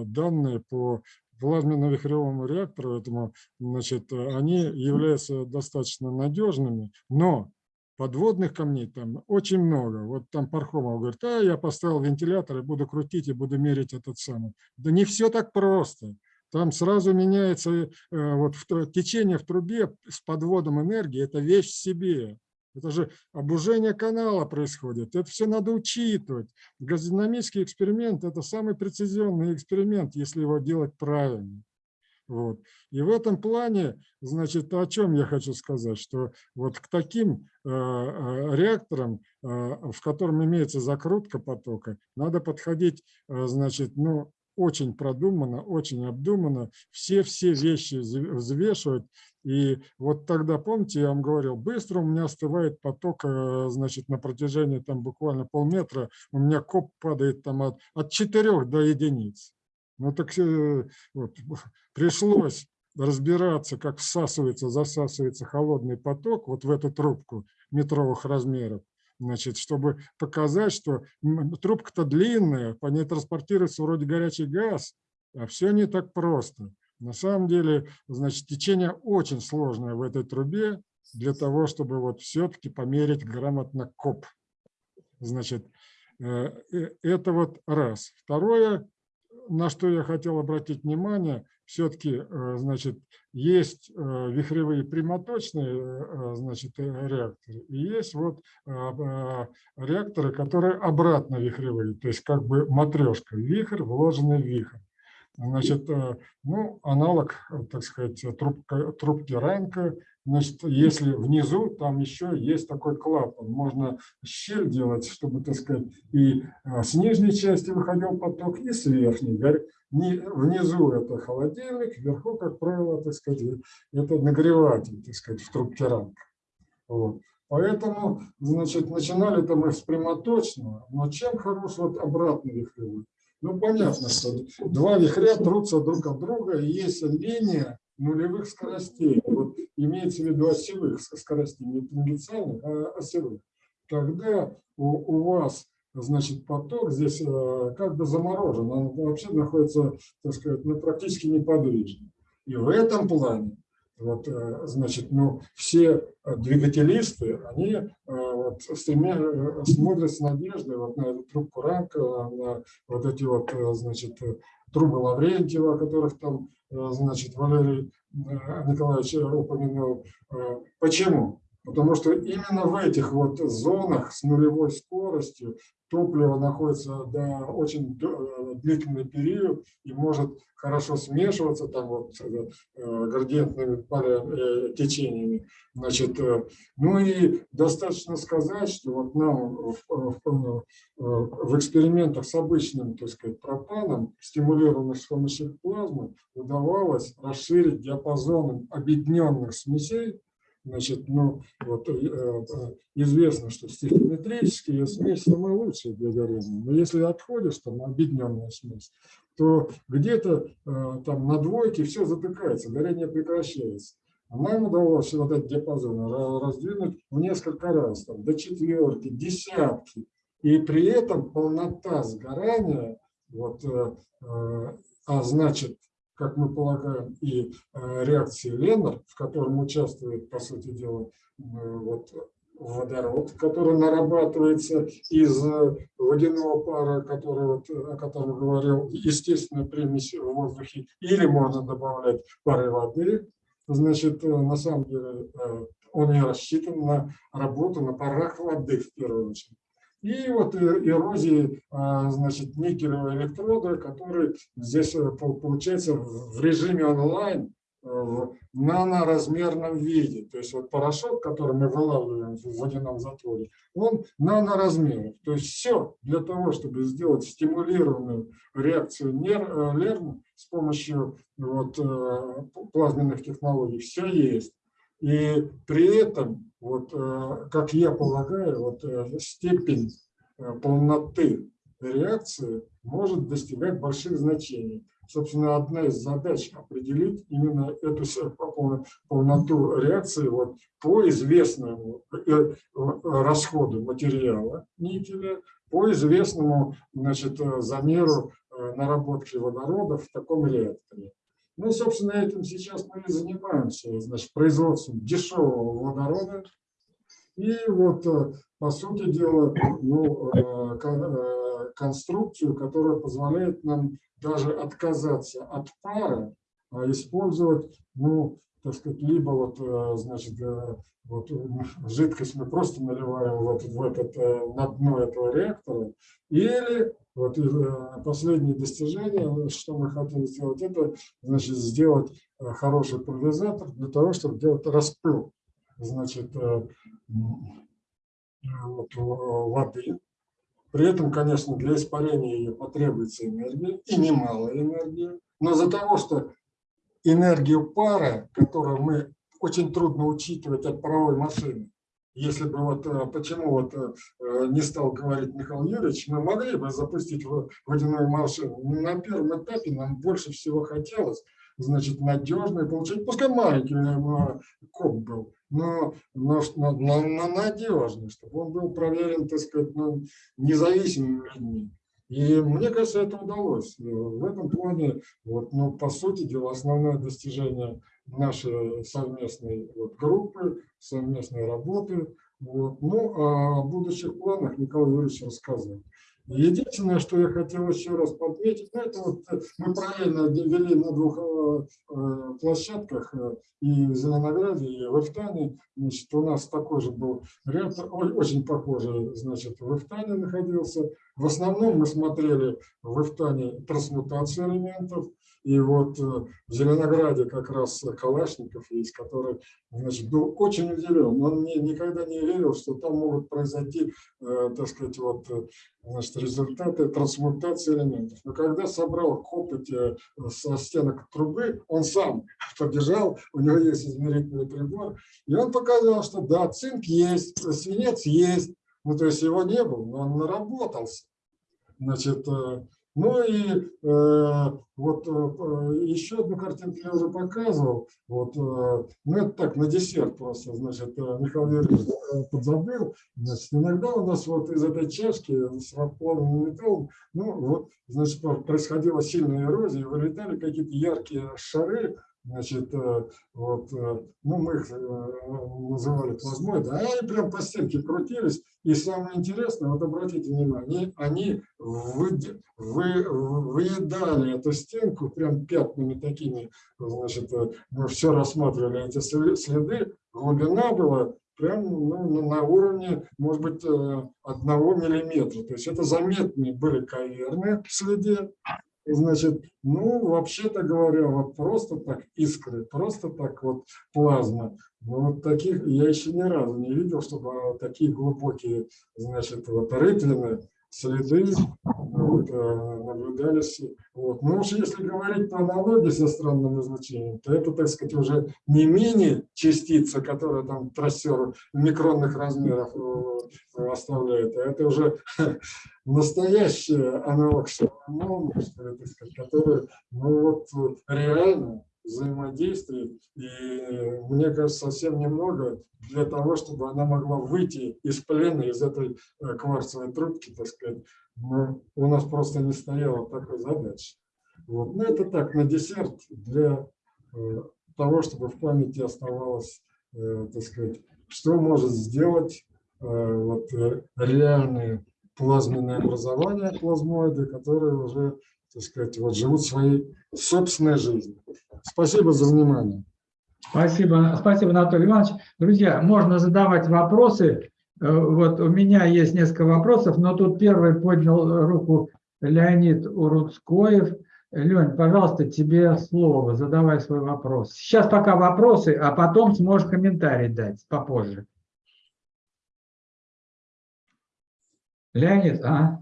данные по плазменно-вихревому реактору этому, значит, они являются достаточно надежными, но подводных камней там очень много. Вот там Пархомов говорит, а я поставил вентилятор и буду крутить и буду мерить этот самый. Да не все так просто. Там сразу меняется э, вот течение в трубе с подводом энергии, это вещь в себе. Это же обужение канала происходит. Это все надо учитывать. Газодинамический эксперимент – это самый прецизионный эксперимент, если его делать правильно. Вот. И в этом плане, значит, о чем я хочу сказать, что вот к таким э, э, реакторам, э, в котором имеется закрутка потока, надо подходить, э, значит, ну, очень продуманно, очень обдуманно, все-все вещи вз- взвешивать. И вот тогда, помните, я вам говорил, быстро у меня остывает поток, э, значит, на протяжении там буквально полметра, у меня коп падает там от, от 4 до единиц. Ну так э, вот, (laughs) пришлось разбираться, как всасывается, засасывается холодный поток вот в эту трубку метровых размеров, значит, чтобы показать, что трубка-то длинная, по ней транспортируется вроде горячий газ, а все не так просто. На самом деле, значит, течение очень сложное в этой трубе для того, чтобы вот все-таки померить грамотно коп. Значит, э, э, это вот раз. Второе, на что я хотел обратить внимание, все-таки, значит, есть э, вихревые прямоточные, э, значит, э, реакторы, и есть вот э, э, реакторы, которые обратно вихревые, то есть как бы матрешка, вихрь, вложенный вихрь. Значит, э, ну, аналог, э, так сказать, трубка, трубки ранка. Значит, если внизу, там еще есть такой клапан. Можно щель делать, чтобы, так сказать, и э, с нижней части выходил поток, и с верхней. Внизу это холодильник, вверху, как правило, так сказать, это нагреватель, так сказать, в трубке ранка. Вот. Поэтому, значит, начинали-то мы с прямоточного, но чем хорош вот обратный вихревой? Ну, понятно, что два вихря трутся друг от друга, и есть линия нулевых скоростей. Вот имеется в виду осевых скоростей, не тангенциальных, а осевых. Тогда у, у вас, значит, поток здесь э, как бы заморожен, он вообще находится, так сказать, ну, практически неподвижно. И в этом плане вот, э, значит, ну, все э, двигателисты, они вот, стремя- смотрят с надеждой вот на эту трубку ранка, на вот эти вот, значит, трубы Лаврентьева, о которых там, значит, Валерий Николаевич упомянул. Почему? Потому что именно в этих вот зонах с нулевой скоростью топливо находится до очень э, длительный период и может хорошо смешиваться там вот э, градиентными э, течениями. Значит, ну и достаточно сказать, что вот нам в- в- в экспериментах с обычным, так сказать, пропаном, стимулированным с помощью плазмы, удавалось расширить диапазон объединенных смесей Значит, ну, вот, э, э, известно, что стихиометрические смеси самые лучшие для горения. Но если отходишь, там, объединенная смесь, то где-то э, там на двойке все затыкается, горение прекращается. А нам удалось вот этот диапазон ра- раздвинуть в несколько раз, там, до четверки, десятки. И при этом полнота сгорания, вот, а значит, как мы полагаем, и э, реакции Леннер, в котором участвует, по сути дела, вот, водород, который нарабатывается из э, водяного пара, который, вот, о котором говорил, естественная примесь в воздухе, или можно добавлять пары воды. Значит, э, на самом деле он не рассчитан на работу на парах воды в первую очередь. И вот э, эрозии, а, значит, никелевые электроды, которые здесь э, пол- получается в режиме онлайн э, в наноразмерном виде. То есть вот порошок, который мы вылавливаем в водяном затворе, он наноразмеров. То есть все для того, чтобы сделать стимулированную реакцию нер- Лерма с помощью вот, плазменных технологий, все есть. И при этом, вот, э, как я полагаю, вот, э, степень э, полноты реакции может достигать больших значений. Собственно, одна из задач определить именно эту полноту реакции вот, по известному расходу материала никеля, по известному значит, замеру наработки водорода в таком реакторе. Ну, собственно, этим сейчас мы и занимаемся, значит, производством дешевого водорода. И вот, э, по сути дела, ну, э, э, конструкцию, которая позволяет нам даже отказаться от пара, а использовать, ну, так сказать, либо вот, значит, вот жидкость мы просто наливаем в этот, в этот, на дно этого реактора, или вот э, последнее достижение, что мы хотим сделать, это значит, сделать э, хороший пульверизатор для того, чтобы делать распыл значит, э, вот, воды. При этом, конечно, для испарения ее потребуется энергия, и немалая энергия. Но за того, что энергию пара, которую мы очень трудно учитывать от паровой машины, если бы вот э, почему вот э, э, не стал говорить Михаил Юрьевич, мы могли бы запустить водяную машину. На первом этапе нам больше всего хотелось, значит, надежно и получить, пускай маленький коп был, но, но, но, но- надежный, чтобы он был проверен, так сказать, ну, независимыми людьми. И мне кажется, это удалось. В этом плане, вот, ну, по сути дела, основное достижение нашей совместной вот, группы, совместной работы. Вот. Ну, а о будущих планах Николай Юрьевич рассказал. Единственное, что я хотел еще раз подметить, ну, это вот э, мы параллельно вели на двух э, э, площадках, э, и в Зеленограде, и в Эфтане. Значит, у нас такой же был ой, очень похожий, значит, в Эфтане находился. В основном мы смотрели в Эфтане трансмутацию элементов, и вот э, в Зеленограде как раз Калашников есть, который значит, был очень удивлен. Он не, никогда не верил, что там могут произойти, э, так сказать, вот, э, значит, результаты трансмутации элементов. Но когда собрал копоть со стенок трубы, он сам побежал, у него есть измерительный прибор, и он показал, что да, цинк есть, свинец есть, ну то есть его не было, но он наработался. Значит, ну и э, вот э, еще одну картинку я уже показывал. Вот, э, ну это так, на десерт просто, значит, э, Михаил Юрьевич э, подзабыл. Значит, иногда у нас вот из этой чашки с расплавленным металлом, ну вот, значит, происходила сильная эрозия, вылетали какие-то яркие шары, Значит, э, вот, э, ну, мы их э, называли плазмоиды, а они прям по стенке крутились. И самое интересное, вот обратите внимание, они выде- вы, выедали эту стенку прям пятнами такими, значит, мы все рассматривали эти следы, глубина была прям ну, на- уровне, может быть, одного миллиметра. То есть это заметные были каверны в следе, Значит, ну, вообще-то говоря, вот просто так искры, просто так вот плазма. Ну, вот таких я еще ни разу не видел, чтобы такие глубокие, значит, вот рытвины, следы вот, э, наблюдались. Вот. Ну уж если говорить по аналогии со странным излучением, то это, так сказать, уже не мини-частица, которая там трассер микронных размеров оставляет, а это уже (laughs) настоящий аналог сказать, который ну, вот, реально взаимодействует. И мне кажется, совсем немного для того, чтобы она могла выйти из плена, из этой э, кварцевой трубки, так сказать. Но у нас просто не стояло такой задачи. Вот. Ну, это так, на десерт для э, того, чтобы в памяти оставалось, э, так сказать, что может сделать вот, э, реальные плазменные образования, плазмоиды, которые уже, так сказать, вот, живут своей собственной жизнью. Спасибо за внимание. Спасибо, спасибо, Анатолий Иванович. Друзья, можно задавать вопросы. Э, Вот у меня есть несколько вопросов, но тут первый поднял руку Леонид Уруцкоев. Лень, пожалуйста, тебе слово, задавай свой вопрос. Сейчас пока вопросы, а потом сможешь комментарий дать попозже. Леонид, а?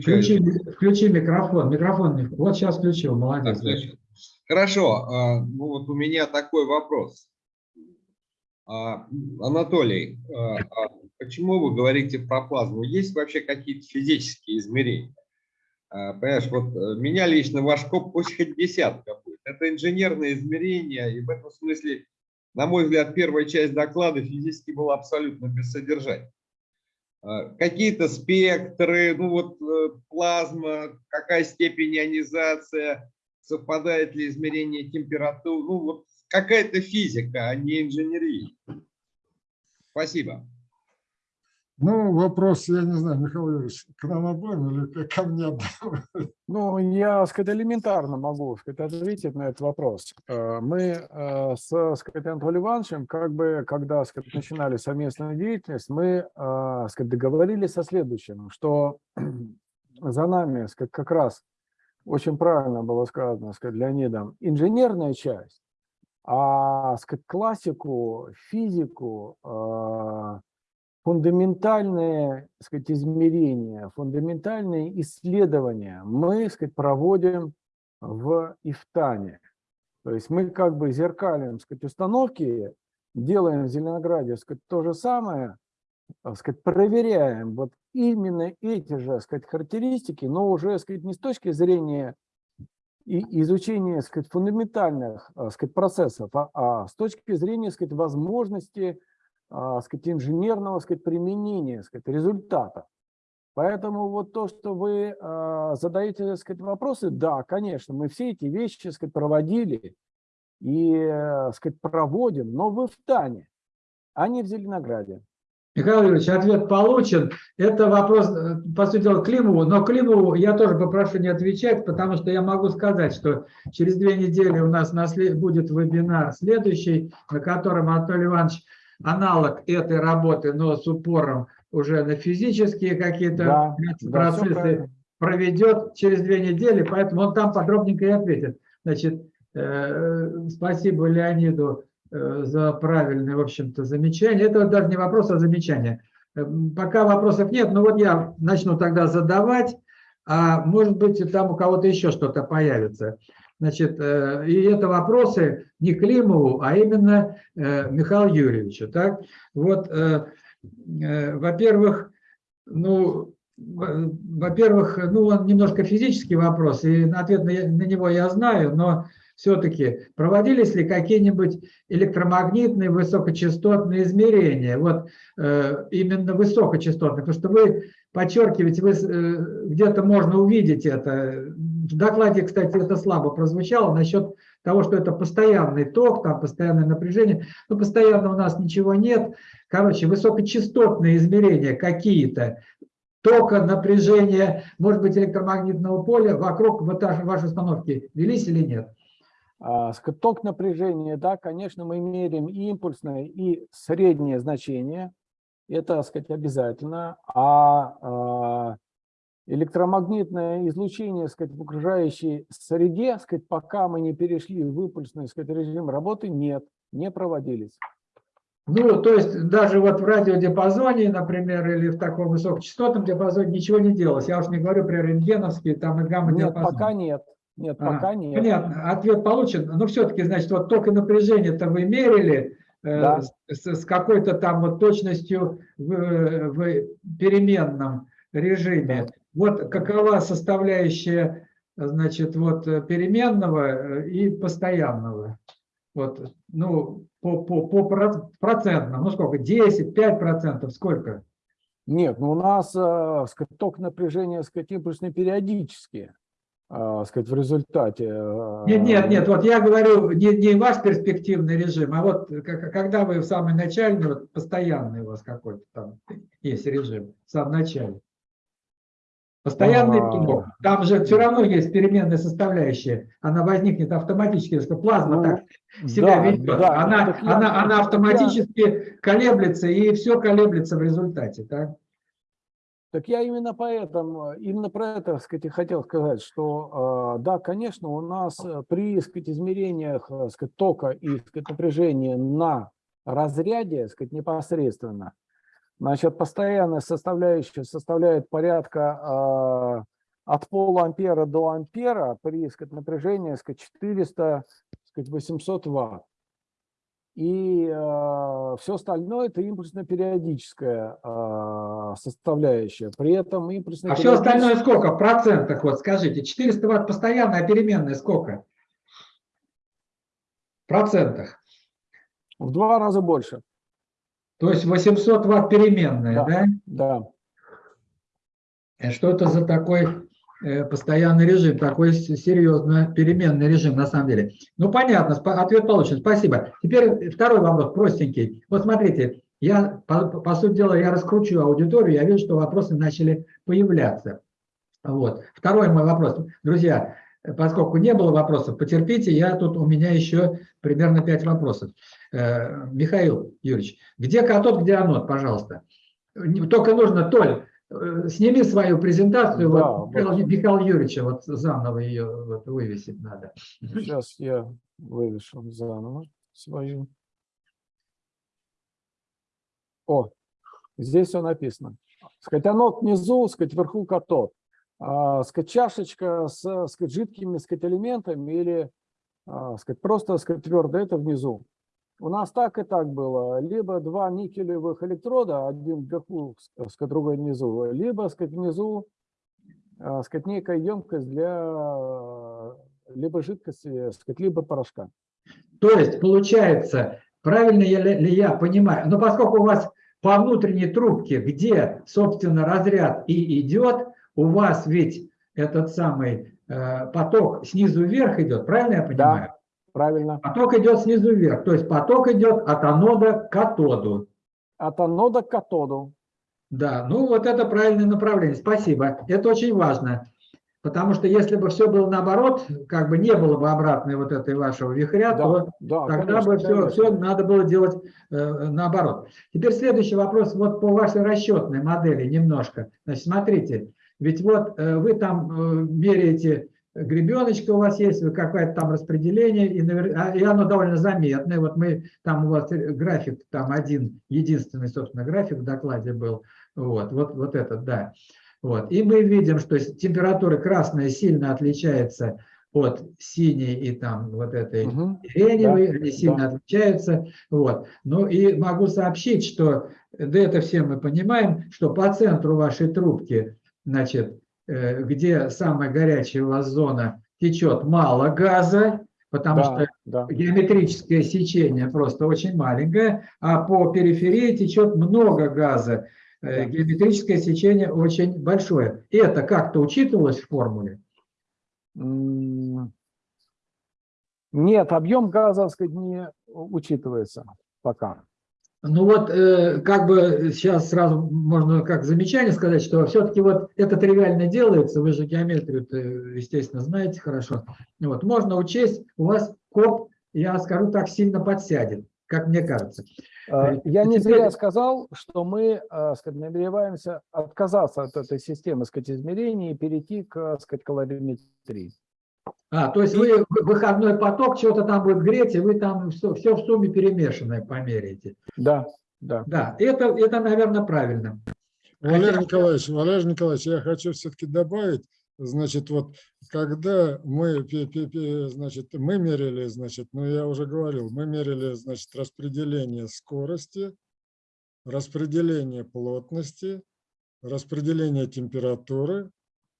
Включи, включи микрофон. Микрофон, не- вот сейчас включил, молодец. Хорошо, а, ну вот у меня такой вопрос. А, Анатолий, а, почему вы говорите про плазму? Есть вообще какие-то физические измерения? Понимаешь, вот э, меня лично ваш коп пусть хоть десятка будет. Это инженерные измерения, и в этом смысле, на мой взгляд, первая часть доклада физически была абсолютно бессодержательной. А, Какие-то спектры, ну вот э, плазма, какая степень ионизация, совпадает ли измерение температуры, ну вот какая-то физика, а не инженерия. Спасибо. Ну, вопрос, я не знаю, Михаил Юрьевич, к нам обоим или ко- мне одному? Ну, я, сказать, элементарно могу сказать, ответить на этот вопрос. Э, Мы э, с сказать, Анатолием Ивановичем, как бы, когда сказать, начинали совместную деятельность, мы э, сказать, договорились о следующем, что (clears throat) за нами сказать, как раз очень правильно было сказано сказать, Леонидом, инженерная часть, а сказать, классику, физику, фундаментальные сказать, измерения, фундаментальные исследования мы сказать, проводим в Ифтане. То есть мы как бы зеркалим сказать, установки, делаем в Зеленограде сказать, то же самое, сказать, проверяем вот именно эти же сказать, характеристики, но уже сказать, не с точки зрения и изучения сказать, фундаментальных а, сказать, процессов, а, а с точки зрения сказать, возможности а, сказать, инженерного сказать, применения сказать, результата. Поэтому вот то, что вы а, задаете сказать, вопросы, да, конечно, мы все эти вещи сказать, проводили и сказать, проводим, но в Ифтане, а не в Зеленограде. Михаил Юрьевич, ответ получен. Это вопрос, э, по сути дела, Климову, но Климову я тоже попрошу не отвечать, потому что я могу сказать, что через две недели у нас будет вебинар следующий, на котором Анатолий Иванович аналог этой работы, но с упором уже на физические какие-то Да, да, процессы правильно. проведет через две недели, поэтому он там подробненько и ответит. Значит, э, спасибо Леониду э, за правильное, в общем-то, замечание. Это вот даже не вопрос, а замечание. Э, Пока вопросов нет, но вот я начну тогда задавать, а может быть, там у кого-то еще что-то появится. Значит, э, и это вопросы не Климову, а именно э, Михаилу Юрьевичу. Так? Вот, э, во-первых, ну, во- во-первых, ну, он немножко физический вопрос, и ответ на, него я знаю, но все-таки проводились ли какие-нибудь электромагнитные высокочастотные измерения, вот именно высокочастотные, потому что вы подчеркиваете, где-то можно увидеть это. В докладе, кстати, это слабо прозвучало насчет того, что это постоянный ток, там постоянное напряжение, но постоянно у нас ничего нет. Короче, высокочастотные измерения какие-то, тока, напряжения, может быть, электромагнитного поля вокруг вашей установки велись или нет? А, Ток напряжения, да, конечно, мы меряем и импульсное, и среднее значение. Это, так сказать, обязательно. А, а, электромагнитное излучение, сказать, в окружающей среде, сказать, пока мы не перешли в импульсный сказать, режим работы, нет, не проводились. Ну, то есть даже вот в радиодиапазоне, например, или в таком высокочастотном диапазоне ничего не делалось. Я уж не говорю про рентгеновские там и Нет, гамма-диапазон. пока нет. Нет, А, пока нет. Понятно, ответ получен. Но все-таки, значит, вот ток и напряжение-то вы мерили э, Да. с, с какой-то там вот точностью в, в переменном режиме. Вот какова составляющая, значит, вот э, переменного э, и постоянного? Вот, ну, по, по, по проц- процентным, ну сколько, 10, 5 процентов, сколько? Нет, ну у нас э, ток напряжения, сказать, импульсные периодические. а, сказать, в результате. а, Нет, нет, нет, вот я говорю не, не ваш перспективный режим, а вот к- когда вы в самый начальный, вот постоянный у вас какой-то там есть режим, в самом начале. Постоянный А. ток. Там же все равно есть переменная составляющая. Она возникнет автоматически, потому что плазма Ну, так себя да, ведет. да, она, так она, она автоматически колеблется, и все колеблется в результате. Так? Так я именно поэтому, именно про это, так сказать, хотел сказать, что э, да, конечно, у нас э, при, так сказать, измерениях, э, так сказать, тока и, так сказать, напряжения на разряде, так сказать, непосредственно, значит, постоянная составляющая составляет порядка э, от полуампера до ампера при, сказать, напряжении, сказать, 400, так сказать, 800 ватт. И все остальное это импульсно-периодическая э, составляющая. При этом импульсно А все остальное сколько? В процентах, вот скажите. 400 ватт постоянная, а переменная сколько? В процентах. в два раза больше. То есть 800 ватт переменная, Да. да? Да. Э, Что это за такой э, постоянный режим, такой серьезно переменный режим на самом деле? Ну, понятно, ответ получен, спасибо. Теперь второй вопрос, простенький. Вот смотрите, я, по, по сути дела, я раскручу аудиторию, я вижу, что вопросы начали появляться. Вот. Второй мой вопрос. Друзья, э, поскольку не было вопросов, потерпите, я тут, у меня еще примерно пять вопросов. Э, Михаил Юрьевич, где катод, где анод, пожалуйста? Только нужно, Толь, э, сними свою презентацию, Да, вот, вот. Михаил Юрьевича, вот заново ее вот, вывесить надо. Сейчас я вывешу заново свою. О, здесь все написано. Сказать, анод внизу, сказать, вверху катод. А, сказать, чашечка с сказать, жидкими сказать, элементами или а, сказать, просто сказать, твердо, это внизу. У нас так и так было. Либо два никелевых электрода, один вверху, сказать, другой внизу, либо сказать, внизу а, сказать, некая емкость для либо жидкости, сказать, либо порошка. То есть, получается, правильно ли, я понимаю, но поскольку у вас по внутренней трубке, где, собственно, разряд и идет, у вас ведь этот самый э, поток снизу вверх идет, правильно я понимаю? Правильно. Поток идет снизу вверх, то есть поток идет от анода к катоду. От анода к катоду. Да, ну вот это правильное направление, спасибо. Это очень важно, потому что если бы все было наоборот, как бы не было бы обратной вот этой вашего вихря, то да, Тогда конечно, бы все, конечно. все надо было делать э, наоборот. Теперь следующий вопрос вот по вашей расчетной модели немножко. Значит, смотрите, ведь вот э, вы там э, меряете, гребеночка у вас есть, какое-то там распределение, и, навер- а, и оно довольно заметное. Вот мы, там у вас э, график, там один, единственный, собственно, график в докладе был. Вот, вот, вот этот, да. Вот. И мы видим, что температура красная сильно отличается от синей и там вот этой Мгм. сиреневые, Да, они сильно да. отличаются. Вот. Ну и могу сообщить, что, да это все мы понимаем, что по центру вашей трубки, значит, э, где самая горячая у вас зона, течет мало газа, потому Да, что да. геометрическое сечение просто очень маленькое, а по периферии течет много газа. Э, Да. Геометрическое сечение очень большое. Это как-то учитывалось в формуле? Нет, объем газа, так сказать, не учитывается пока. Ну вот, э, как бы сейчас сразу можно как замечание сказать, что все-таки вот это тривиально делается, вы же геометрию, естественно, знаете хорошо. Вот, можно учесть, у вас коп, я скажу так, сильно подсядет, как мне кажется. Э, Я не зря сказал, что мы э, сказать, намереваемся отказаться от этой системы сказать, измерений и перейти к сказать, калориметрии. А, то есть вы в- выходной поток что-то там будет греть, и вы там все, все в сумме перемешанное померяете. Да, да. Да, это, это, наверное, правильно. Валерий Хотя- Николаевич, Валерий Николаевич, я хочу все-таки добавить, значит, вот когда мы, значит, мы мерили, значит, ну я уже говорил, мы мерили, значит, распределение скорости, распределение плотности, распределение температуры,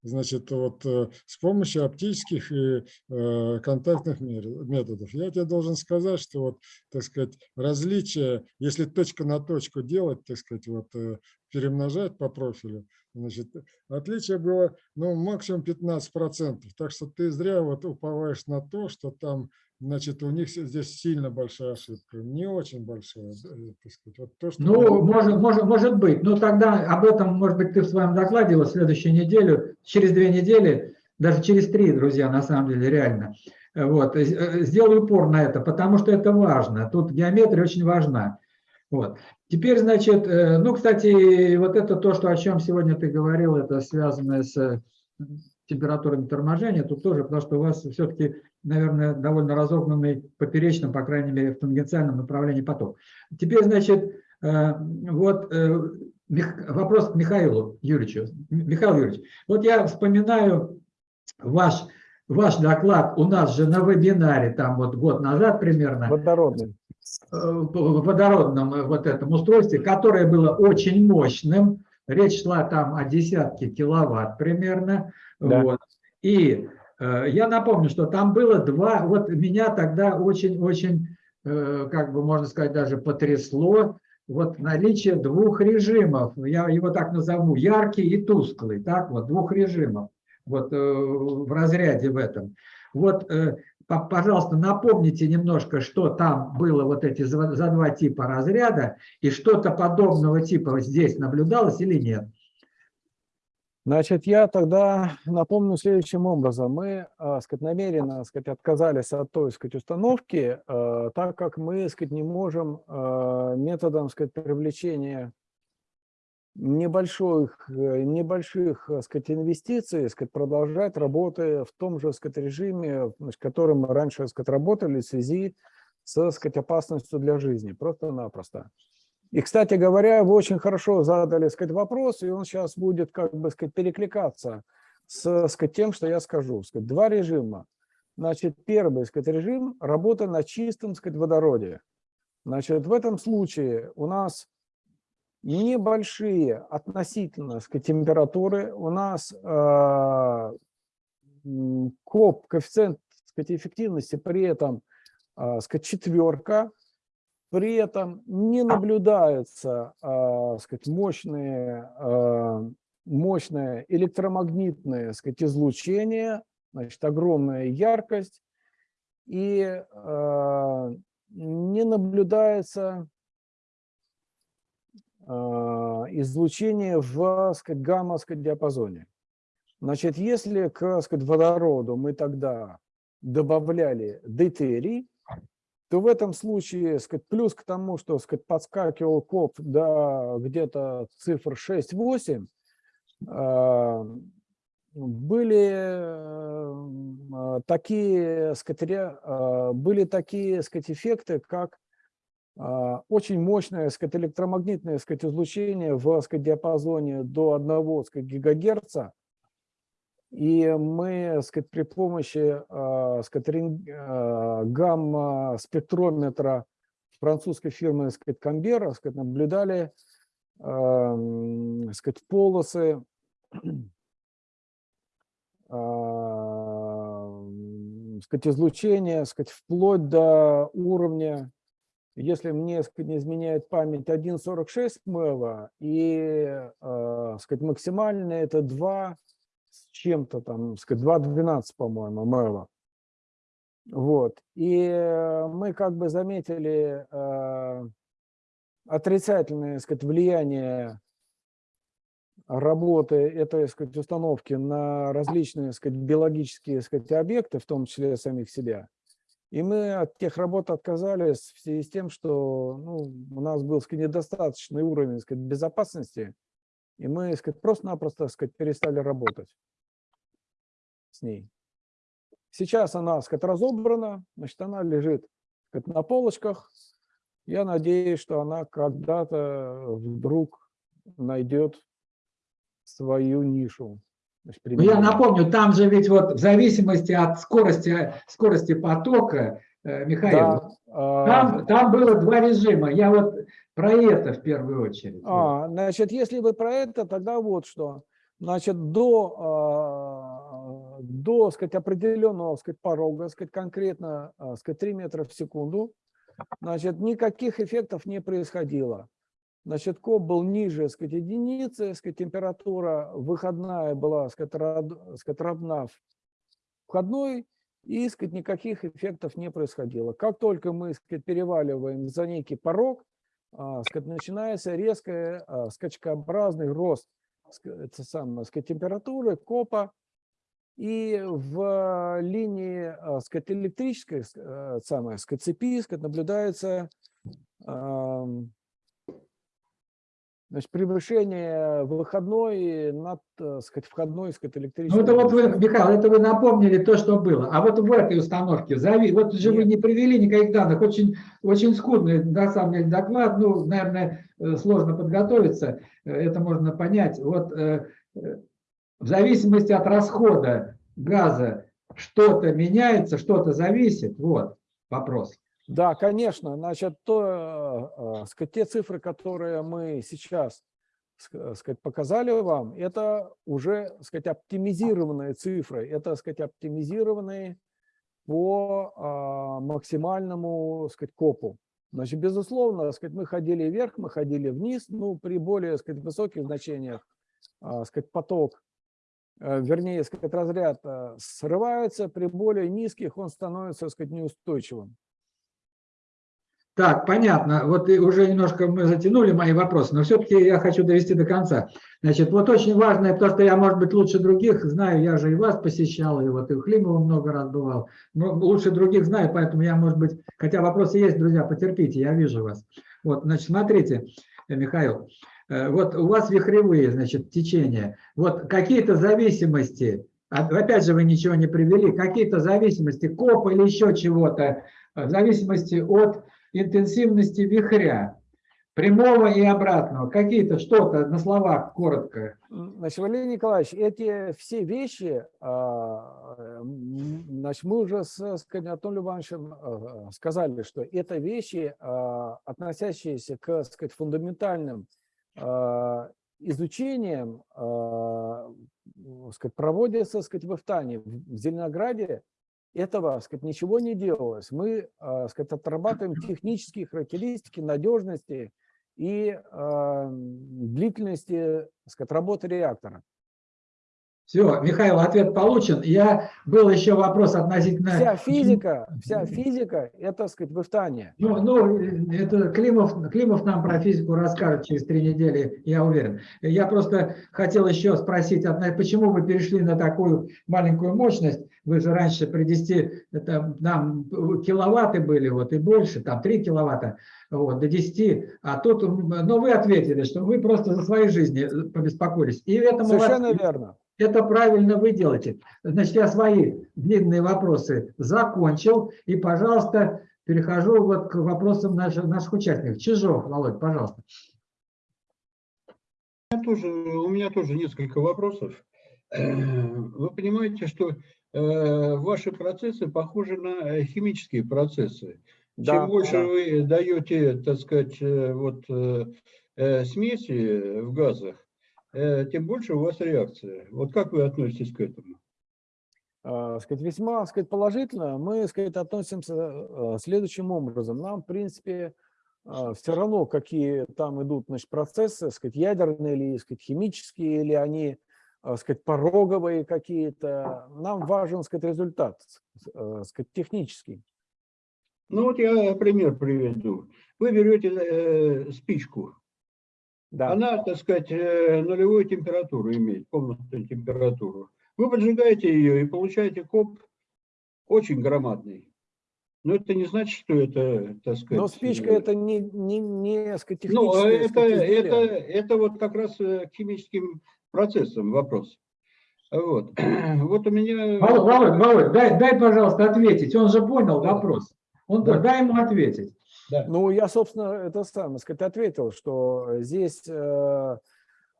значит, вот э, с помощью оптических и э, контактных методов. Я тебе должен сказать, что вот, так сказать, различия, если точка на точку делать, так сказать, вот э, перемножать по профилю, Значит, отличие было ну, максимум 15%. Так что ты зря вот уповаешь на то, что там, значит, у них здесь сильно большая ошибка. Не очень большая, так сказать. Вот то, что Ну, может, может, может быть. Но тогда об этом, может быть, ты в своем докладе вот следующую неделю, через две недели, даже через три, друзья, на самом деле, реально. Вот. э, э, Сделай упор на это, потому что это важно. Тут геометрия очень важна. Вот. Теперь, значит, э, ну, кстати, вот это то, что, о чем сегодня ты говорил, это связано с э, температурами торможения, тут тоже, потому что у вас все-таки, наверное, довольно разогнанный поперечным, по крайней мере, в тангенциальном направлении поток. Теперь, значит, э, вот э, Мих- вопрос к Михаилу Юрьевичу. Михаил Юрьевич, вот я вспоминаю ваш, ваш доклад, у нас же на вебинаре, там вот год назад примерно, Водородный. э, в водородном э, вот этом устройстве, которое было очень мощным. Речь шла там о десятке киловатт примерно. Да. Вот. И э, я напомню, что там было два, вот меня тогда очень-очень, э, как бы можно сказать, даже потрясло вот наличие двух режимов. Я его так назову, яркий и тусклый, так вот, двух режимов вот э, в разряде в этом. Вот, э, по- пожалуйста, напомните немножко, что там было вот эти за два типа разряда, и что-то подобного типа здесь наблюдалось или нет? Значит, я тогда напомню следующим образом. Мы, э, сказать, намеренно, сказать, отказались от той, сказать, установки, э, так как мы, сказать, не можем э, методом, сказать, привлечения небольших, э, небольших, э, сказать, инвестиций, сказать, продолжать работы в том же, сказать, режиме, значит, которым мы раньше, сказать, работали в связи с, сказать, опасностью для жизни, просто-напросто. И, кстати говоря, вы очень хорошо задали, сказать, вопрос, и он сейчас будет, как бы, сказать, перекликаться с, сказать, тем, что я скажу. Сказать, два режима. Значит, первый, сказать, режим – работа на чистом, сказать, водороде. Значит, в этом случае у нас небольшие относительно, сказать, температуры, у нас э, КОП, коэффициент, сказать, эффективности при этом, э, сказать, четверка, при этом не наблюдается, э, сказать, мощные, э, мощное электромагнитное, сказать, излучение, значит, огромная яркость, и э, не наблюдается э, излучение в сказать, гамма сказать, диапазоне. Значит, если к сказать, водороду мы тогда добавляли дейтерий, то в этом случае, сказать, плюс к тому, что сказать, подскакивал коп до где-то цифр 6-8, э, были э, такие, сказать, э, были такие сказать, эффекты, как а, очень мощное сказать, электромагнитное сказать, излучение в сказать, диапазоне до 1 сказать, гигагерца. И мы сказать, при помощи а, сказать, гамма-спектрометра французской фирмы сказать, Камбера сказать, наблюдали сказать, полосы (clears throat) сказать, излучения сказать, вплоть до уровня если мне сказать, не изменяет память 1,46 МЭВа и э, сказать, максимально это 2 с чем-то там, сказать, 2,12, по-моему, МЭВа. Вот. И мы как бы заметили э, отрицательное сказать, влияние работы этой сказать, установки на различные сказать, биологические сказать, объекты, в том числе самих себя. И мы от тех работ отказались в связи с тем, что ну, у нас был сказать, недостаточный уровень сказать, безопасности, и мы просто-напросто перестали работать с ней. Сейчас она сказать, разобрана, значит, она лежит сказать, на полочках. Я надеюсь, что она когда-то вдруг найдет свою нишу. значит, Ну, я напомню, там же ведь вот в зависимости от скорости, скорости потока, Михаил, Да, а, там, там было два режима. Я вот про это в первую очередь. А, значит, если вы про это, тогда вот что. Значит, до, а, до сказать, определенного сказать, порога, сказать, конкретно а, сказать, 3 метра в секунду, значит, никаких эффектов не происходило. Значит, КОП был ниже, сказать, единицы, сказать, температура выходная была, сказать, род- сказать, равна входной, и, сказать, никаких эффектов не происходило. Как только мы, сказать, переваливаем за некий порог, а, сказать, начинается резкий а, скачкообразный рост это самое, сказать, температуры, копа, и в линии а, сказать, электрической э, самое, так сказать, цепи сказать, наблюдается значит, превышение выходной над так сказать, входной сказать, Ну, электрической. это вот вы. Михаил, это вы напомнили то, что было. А вот в этой установке, зави- вот же вы не привели никаких данных, очень, очень скудный, на самом деле, доклад, ну, наверное, э, сложно подготовиться, э, это можно понять. Вот э, э, в зависимости от расхода газа что-то меняется, что-то зависит, вот вопрос. Да, конечно. Значит, то, э, э, сказать, те цифры, которые мы сейчас ск- сказать, показали вам, это уже сказать, оптимизированные цифры. Это сказать, оптимизированные по максимальному сказать, копу. Значит, безусловно, сказать, мы ходили вверх, мы ходили вниз, ну, при более сказать, высоких значениях сказать, поток, э, вернее, сказать, разряд э, срывается, при более низких он становится сказать, неустойчивым. Так, понятно. Вот уже немножко мы затянули мои вопросы, но все-таки я хочу довести до конца. Значит, вот очень важное, то, что я, может быть, лучше других знаю, я же и вас посещал, и вот и у Климова много раз бывал, но лучше других знаю, поэтому я, может быть, хотя вопросы есть, друзья, потерпите, я вижу вас. Вот, значит, смотрите, э, Михаил, э, вот у вас вихревые, значит, течения, вот какие-то зависимости, а- опять же, вы ничего не привели, какие-то зависимости, коп или еще чего-то, э, в зависимости от интенсивности вихря, прямого и обратного, какие-то что-то на словах коротко. Значит, Валерий Николаевич, эти все вещи, а, значит, мы уже с, с Анатолием Ивановичем а, сказали, что это вещи, а, относящиеся к, сказать, фундаментальным а, изучениям, а, сказать, проводятся, сказать, в Эфтане, в Зеленограде. Этого, сказать, ничего не делалось. Мы, а, сказать, отрабатываем технические характеристики надежности и а, длительности сказать, работы реактора. Все, Михаил, ответ получен. Я был еще вопрос относительно... Вся физика, вся физика – это, так сказать, в Эфтане. Ну, ну, это Климов, Климов нам про физику расскажет через три недели, я уверен. Я просто хотел еще спросить, почему вы перешли на такую маленькую мощность? Вы же раньше при 10, это нам киловатты были, вот и больше, там 3 киловатта, вот, до 10. А тут, но вы ответили, что вы просто за своей жизни э, побеспокоились. И это Совершенно молодцы. верно. Это правильно вы делаете. Значит, я свои длинные вопросы закончил. И, пожалуйста, перехожу вот к вопросам наших, наших участников. Чижов, Володь, пожалуйста. У меня тоже, у меня тоже несколько вопросов. Вы понимаете, что ваши процессы похожи на э, химические процессы. Да, Чем больше да. вы даете, так сказать, э, вот, э, э, смеси в газах, э, тем больше у вас реакция. Вот как вы относитесь к этому? э, сказать, весьма сказать, положительно. Мы сказать, относимся э, следующим образом. Нам, в принципе, все равно, какие там идут значит, процессы, сказать, ядерные или сказать, химические, или они э, сказать, пороговые какие-то. Нам важен сказать, результат э, сказать, технический. Ну вот я пример приведу. Вы берете э, спичку, Да. Она, так сказать, э, нулевую температуру имеет, комнатную температуру. Вы поджигаете ее и получаете коп очень громадный. Но это не значит, что это, так сказать... Но спичка э, это не, не, не сказать, Ну, техническое это, сказать, это, изделие. это вот как раз э, к химическим процессам вопрос. Вот. (clears throat) Вот у меня... Володь, Володь, Володь, дай, дай, пожалуйста, ответить. Он же понял Да. вопрос. Он, Да. Дай ему ответить. Да. Ну, я, собственно, это сам, сказать, ответил, что здесь, э,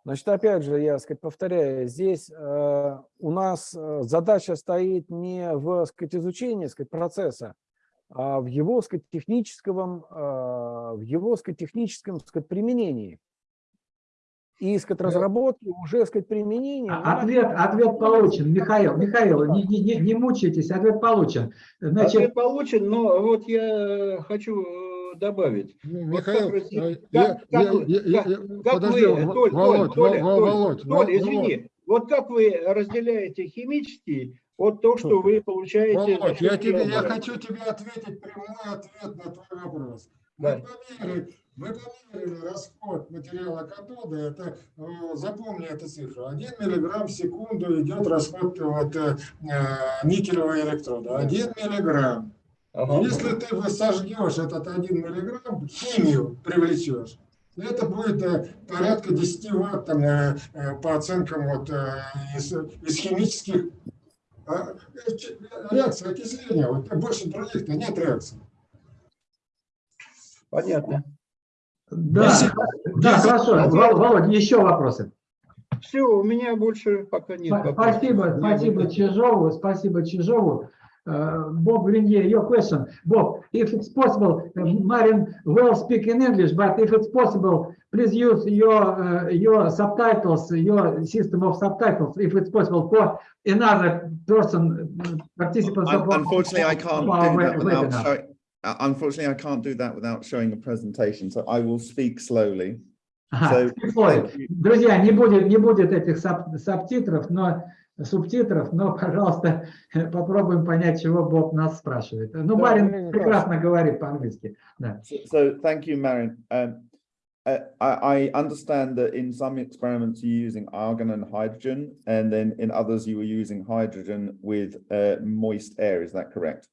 значит, опять же, я, сказать, повторяю, здесь э, у нас э, задача стоит не в, сказать, изучении, сказать, процесса, а в его, сказать, техническом, э, в его, сказать, техническом, сказать, применении. И, сказать, разработки уже, сказать, применения. А- Ответ, ответ получен. Михаил, Михаил, не, не, не- не мучайтесь, ответ получен. Значит, Ответ получен, но вот я хочу э, добавить. Вот Михаил, э, как- вы- Володь, Володь, Толь, Во- извини, вот как вы разделяете химический от то, что вы получаете... Володь, я, тебе, я хочу тебе ответить прямой ответ на твой вопрос. Да. Мы померили, мы померили расход материала катода, это, э, запомни эту цифру, 1 миллиграмм в секунду идет расход вот, э, никелевого электрода, 1 миллиграмм. Ага. Если ты сожгешь этот 1 миллиграмм, химию привлечешь, это будет э, порядка 10 ватт там, по оценкам вот, из, из химических реакций окисления. Вот, больше других-то нет реакций. Понятно. Да, да, десять- хорошо. Вол- Володь, еще вопросы? Все, у меня больше пока нет. Вопросов. Спасибо, спасибо Чижову, спасибо Чижову. Uh, Bob Grenier, your question. Bob, if it's possible, uh, Marin will speak in English, but if it's possible, please use your uh, your subtitles, your system of subtitles, if it's possible, for another person, uh, participants of, Unfortunately, I can't do that without webinar. uh, unfortunately, I can't do that without showing a presentation, so I will speak slowly. Ага, So, прикольно. (laughs) thank you. Друзья, не будет, не будет этих саб- субтитров, но субтитров, но, пожалуйста, (laughs) попробуем понять, чего Боб нас спрашивает. Ну, Да, Марин Марин, прекрасно говорит по-английски. Да. So, so thank you, Marin. Um, uh, I, I understand that in some experiments you're using argon and hydrogen, and then in others you were using hydrogen with uh, moist air. Is that correct?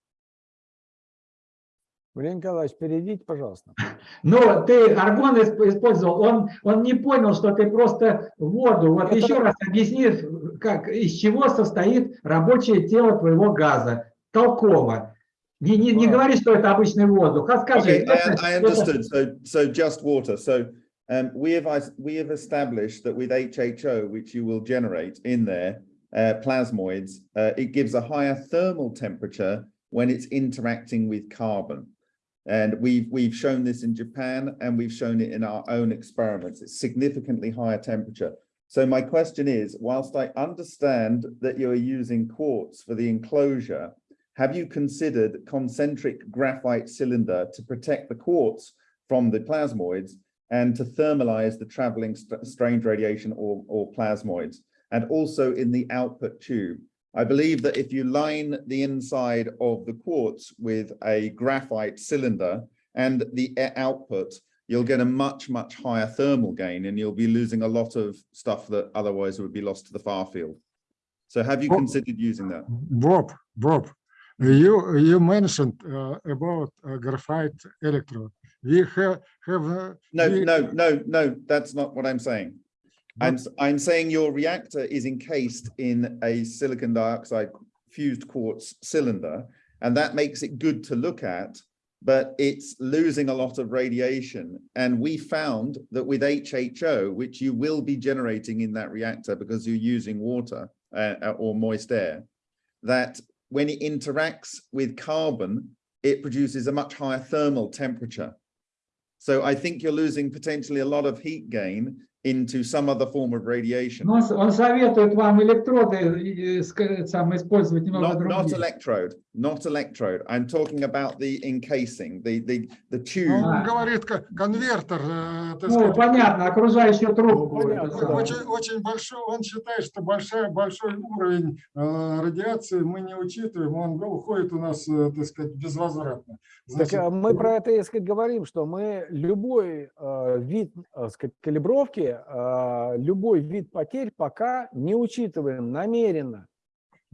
Валерий Николаевич, перейдите, пожалуйста. Но ты аргон исп- использовал, он, он не понял, что ты просто воду. Вот Это- еще раз объясни, как, из чего состоит рабочее тело твоего газа. Толково. Не, не, не говори, что это обычный воздух, а скажи. Okay, I, I understood. So, so just water. So, um, we have we have established that with HHO, which you will generate in there, uh, plasmoids, uh, it gives a higher thermal temperature when it's interacting with carbon. And we've we've shown this in Japan, and we've shown it in our own experiments. It's significantly higher temperature. So my question is, whilst I understand that you're using quartz for the enclosure, have you considered concentric graphite cylinder to protect the quartz from the plasmoids and to thermalize the traveling st- strange radiation or, or plasmoids? And also in the output tube. I believe that if you line the inside of the quartz with a graphite cylinder and the output, you'll get a much, much higher thermal gain and you'll be losing a lot of stuff that otherwise would be lost to the far field. So have you considered using that? Bob, Bob, you, you mentioned uh, about uh, graphite electrode. We have, have. uh, No, we- no, no, no, that's not what I'm saying. I'm, I'm saying your reactor is encased in a silicon dioxide fused quartz cylinder, and that makes it good to look at, but it's losing a lot of radiation. And we found that with HHO, which you will be generating in that reactor because you're using water uh, or moist air, that when it interacts with carbon, it produces a much higher thermal temperature. So I think you're losing potentially a lot of heat gain into some other form of radiation. Ну, Он, с- он советует вам электроды э, ск- сам, использовать немного Not, not другие. electrode, not electrode. I'm talking about the encasing, the, the, the tube. Он А. говорит, ко- конвертер, э, Ну, сказать, понятно, окружающую трубку. Ну, понятно. Очень, очень большой, он считает, что большой, большой уровень э, радиации мы не учитываем, он уходит у нас, э, так сказать, безвозвратно. Значит, а мы про это, так сказать, говорим, что мы любой э, вид, так сказать, калибровки, э, любой вид потерь пока не учитываем намеренно.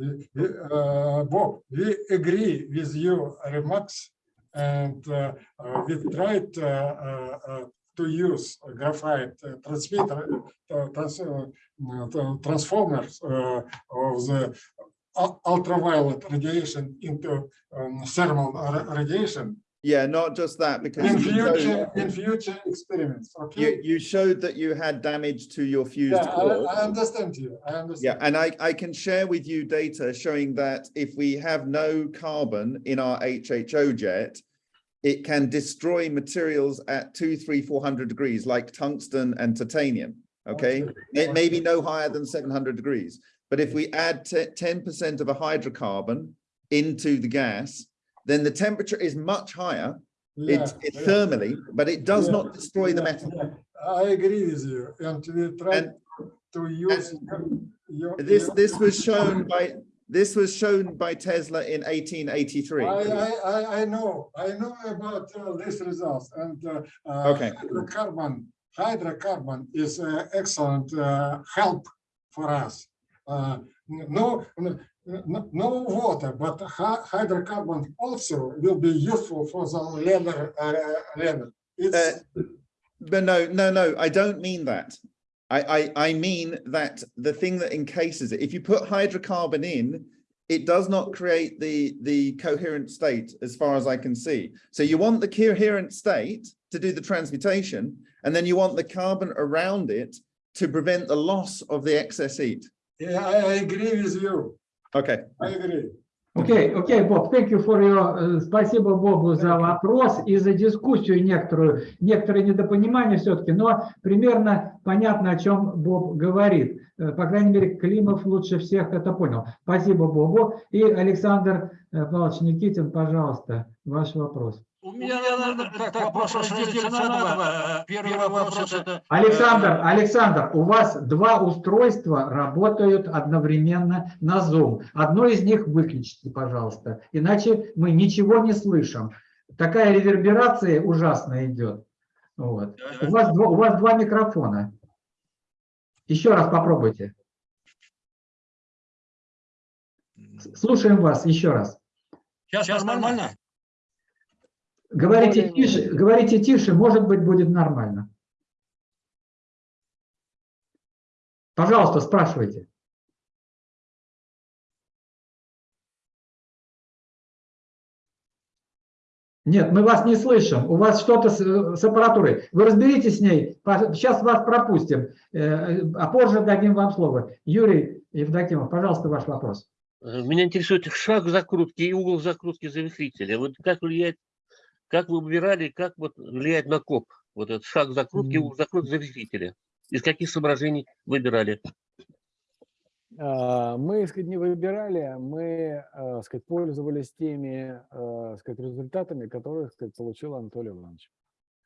Uh, Bob, we agree with your remarks and uh, uh, we tried uh, uh, uh, to use graphite uh, transmitter, uh, trans, uh, uh, transformers uh, of the ultraviolet radiation into um, thermal radiation Yeah, not just that, because in you showed, future, in future experiments, you, okay? you showed that you had damage to your fused Yeah, I, core. I understand you, I understand. Yeah, and I, I can share with you data showing that if we have no carbon in our HHO jet, it can destroy materials at two, three, four hundred degrees, like tungsten and titanium, okay? It may be no higher than seven hundred degrees, but if we add ten percent of a hydrocarbon into the gas, then the temperature is much higher, Yeah, yeah. thermally, but it does Yeah, not destroy the metal. I agree with you, and we try And to use your. this your- this was shown by this was shown by Tesla in 1883. I, I, I, know, I know about uh, these results and uh, uh, Okay. hydrocarbon, hydrocarbon is uh, excellent uh, help for us. Uh, No, no water, but hydrocarbon also will be useful for the leather, uh, leather. Uh, But no, no, no, I don't mean that. I, I, I mean that the thing that encases it, if you put hydrocarbon in, it does not create the, the coherent state as far as I can see. So you want the coherent state to do the transmutation, and then you want the carbon around it to prevent the loss of the excess heat. yeah, I I agree with you, Okay, I agree. Окей, окей, Боб, thank you for your, э, спасибо Бобу за вопрос и за дискуссию некоторую, некоторые недопонимания все-таки, но примерно понятно, о чем Боб говорит. Э, По крайней мере, Климов лучше всех это понял. Спасибо Бобу. И Александр э, Павлович Никитин, пожалуйста, ваш вопрос. У меня, наверное, так, вопрос разделится на два. Первый вопрос это... Александр, Александр, у вас два устройства работают одновременно на Zoom. Одно из них выключите, пожалуйста, иначе мы ничего не слышим. Такая реверберация ужасно идет. Вот. У, вас два, у вас два микрофона. Еще раз попробуйте. Слушаем вас еще раз. Сейчас нормально? Говорите тише, говорите тише, может быть, будет нормально. Пожалуйста, спрашивайте. Нет, мы вас не слышим. У вас что-то с, с аппаратурой. Вы разберитесь с ней. Сейчас вас пропустим, э, а позже дадим вам слово. Юрий Евдокимов, пожалуйста, ваш вопрос. Э, Меня интересует шаг закрутки и угол закрутки завихрителя. Вот как влияет, как вы выбирали, как вот влияет на коп? Вот этот шаг закрутки угол закрутки завихрителя. Из каких соображений выбирали? А, Мы, сказать, не выбирали, мы, а, сказать, пользовались теми, а, сказать, результатами, которые, сказать, получил Анатолий Иванович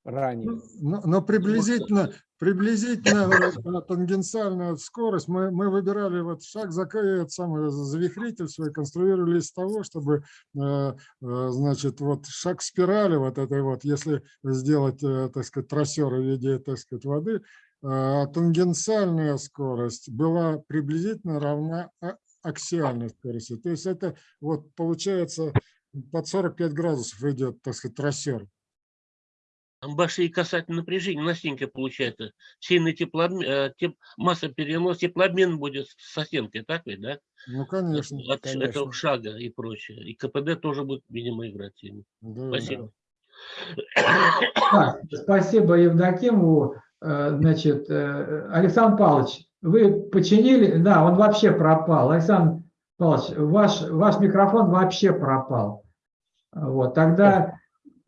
ранее. Но, но приблизительно, приблизительно э, тангенциальная скорость мы, мы выбирали вот шаг за самый завихритель свой, конструировали из того, чтобы, э, э, значит, вот шаг спирали вот этой вот, если сделать, э, так сказать, трассер в виде, так сказать, воды, э, тангенциальная скорость была приблизительно равна а- аксиальной скорости. То есть это вот получается под 45 градусов идет, так сказать, трассер. Большие касательные напряжения, настенько получается. Сильный теплообмен, масса перенос, теплообмен будет с стенкой, так ведь, да? Ну, конечно. От конечно. этого шага и прочее. И КПД тоже будет, видимо, играть сильно. Да, Спасибо. Так, спасибо Евдокимову. Э, Значит, э, Александр Павлович, вы починили? Да, он вообще пропал. Александр Павлович, ваш, ваш микрофон вообще пропал. Вот, тогда э,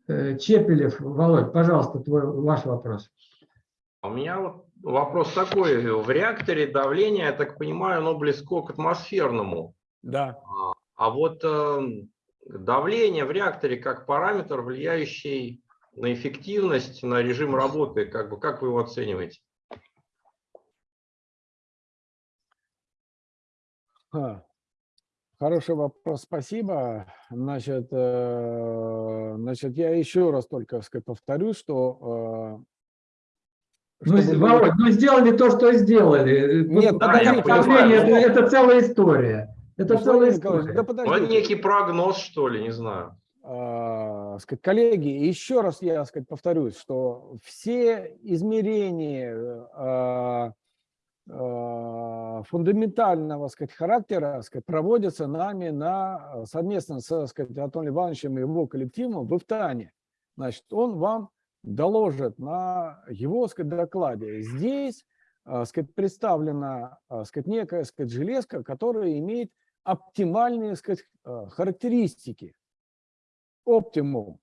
Чепелев, Володь, пожалуйста, твой, ваш вопрос. У меня вот вопрос такой. В реакторе давление, я так понимаю, оно близко к атмосферному. Да. А вот э, давление в реакторе как параметр, влияющий на эффективность, на режим работы, как бы, как вы его оцениваете? Хороший вопрос, спасибо. Значит, э, значит, я еще раз только сказать, повторю, что э, Ну, чтобы Володь, ну сделали то, что сделали. Нет, Вот да, я понимаю. это, это целая история. Это Владимир целая Николаевич, история. да некий прогноз, что ли, не знаю. а, сказать, коллеги, еще раз я сказать, повторюсь, что все измерения а, фундаментального сказать, характера сказать, проводятся нами на, совместно со сказать, Анатолием Ивановичем и его коллективом в Ифтане. Значит, он вам доложит на его сказать, докладе. Здесь а, сказать, представлена сказать, некая сказать, железка, которая имеет оптимальные сказать, характеристики оптимум.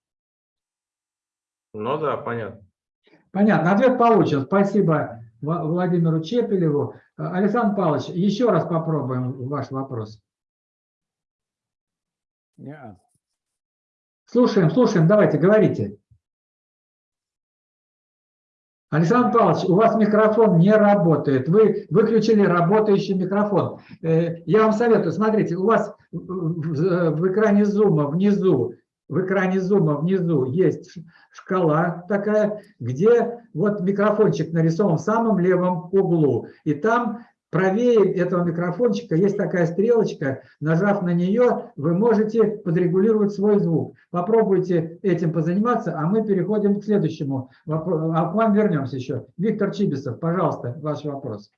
Ну да, понятно. Понятно, ответ получен. Спасибо Владимиру Чепелеву. Э, Александр Павлович, еще раз попробуем ваш вопрос. Yeah. Слушаем, слушаем, давайте, говорите. Александр Павлович, у вас микрофон не работает. Вы выключили работающий микрофон. Э, я вам советую, смотрите, у вас в экране зума внизу в экране зума внизу есть шкала такая, где вот микрофончик нарисован в самом левом углу. И там правее этого микрофончика есть такая стрелочка. Нажав на нее, вы можете подрегулировать свой звук. Попробуйте этим позаниматься, а мы переходим к следующему. вопро- А к вам вернемся еще. Виктор Чибисов, пожалуйста, ваш вопрос.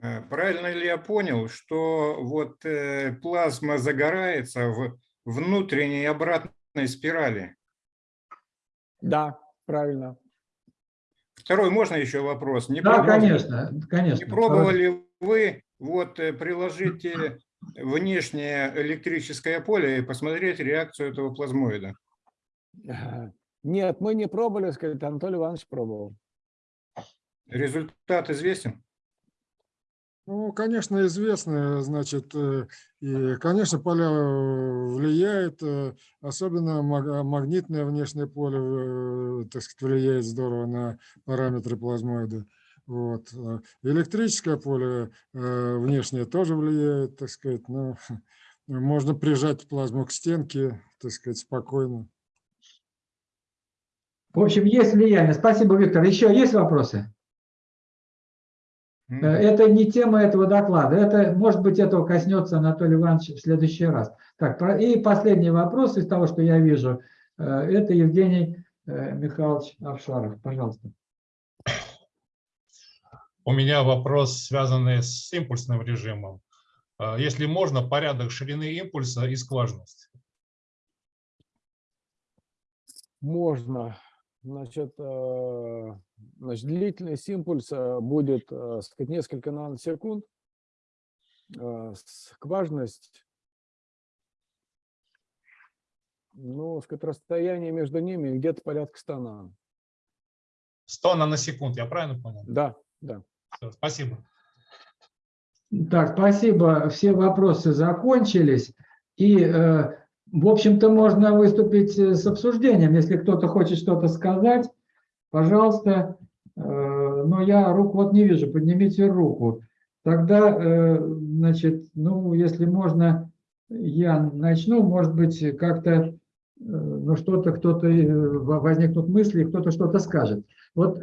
Э, Правильно ли я понял, что вот э, плазма загорается в внутренней обратной спирали? Да, правильно. Второй, можно еще вопрос? Не Да, пробовали- конечно, конечно. Не пробовали вы вот э, приложить э, внешнее электрическое поле и посмотреть реакцию этого плазмоида? (laughs) Нет, мы не пробовали, сказать, Анатолий Иванович пробовал. Результат известен? Ну, конечно, известно, значит, э, и, конечно, поля э, влияет, э, особенно маг- магнитное внешнее поле, так сказать, влияет здорово на параметры плазмоида. Вот. Электрическое поле внешнее тоже влияет, так сказать, но (laughs) можно прижать плазму к стенке, так сказать, спокойно. В общем, есть влияние. Спасибо, Виктор. Еще есть вопросы? Э, Это не тема этого доклада. Это, может быть, этого коснется Анатолий Иванович в следующий раз. Так, и последний вопрос из того, что я вижу. э, Это Евгений э, Михайлович Авшаров. Пожалуйста. У меня вопрос, связанный с импульсным режимом. Если можно, порядок ширины импульса и скважность. Можно. Значит, э, значит, длительность импульса будет э, сказать, несколько наносекунд. Э, Скважность, ну, сказать, расстояние между ними где-то порядка 100 нано. 100 наносекунд, я правильно понял? Да, да. Всё, Спасибо. Так, спасибо. Все вопросы закончились. И, э, в общем-то, можно выступить э, с обсуждением. Если кто-то хочет что-то сказать, пожалуйста. Э, Но я руку вот не вижу. Поднимите руку. Тогда, э, значит, ну, если можно, я начну. Может быть, как-то, ну, что-то, кто-то, во- возникнут мысли, кто-то что-то скажет. Вот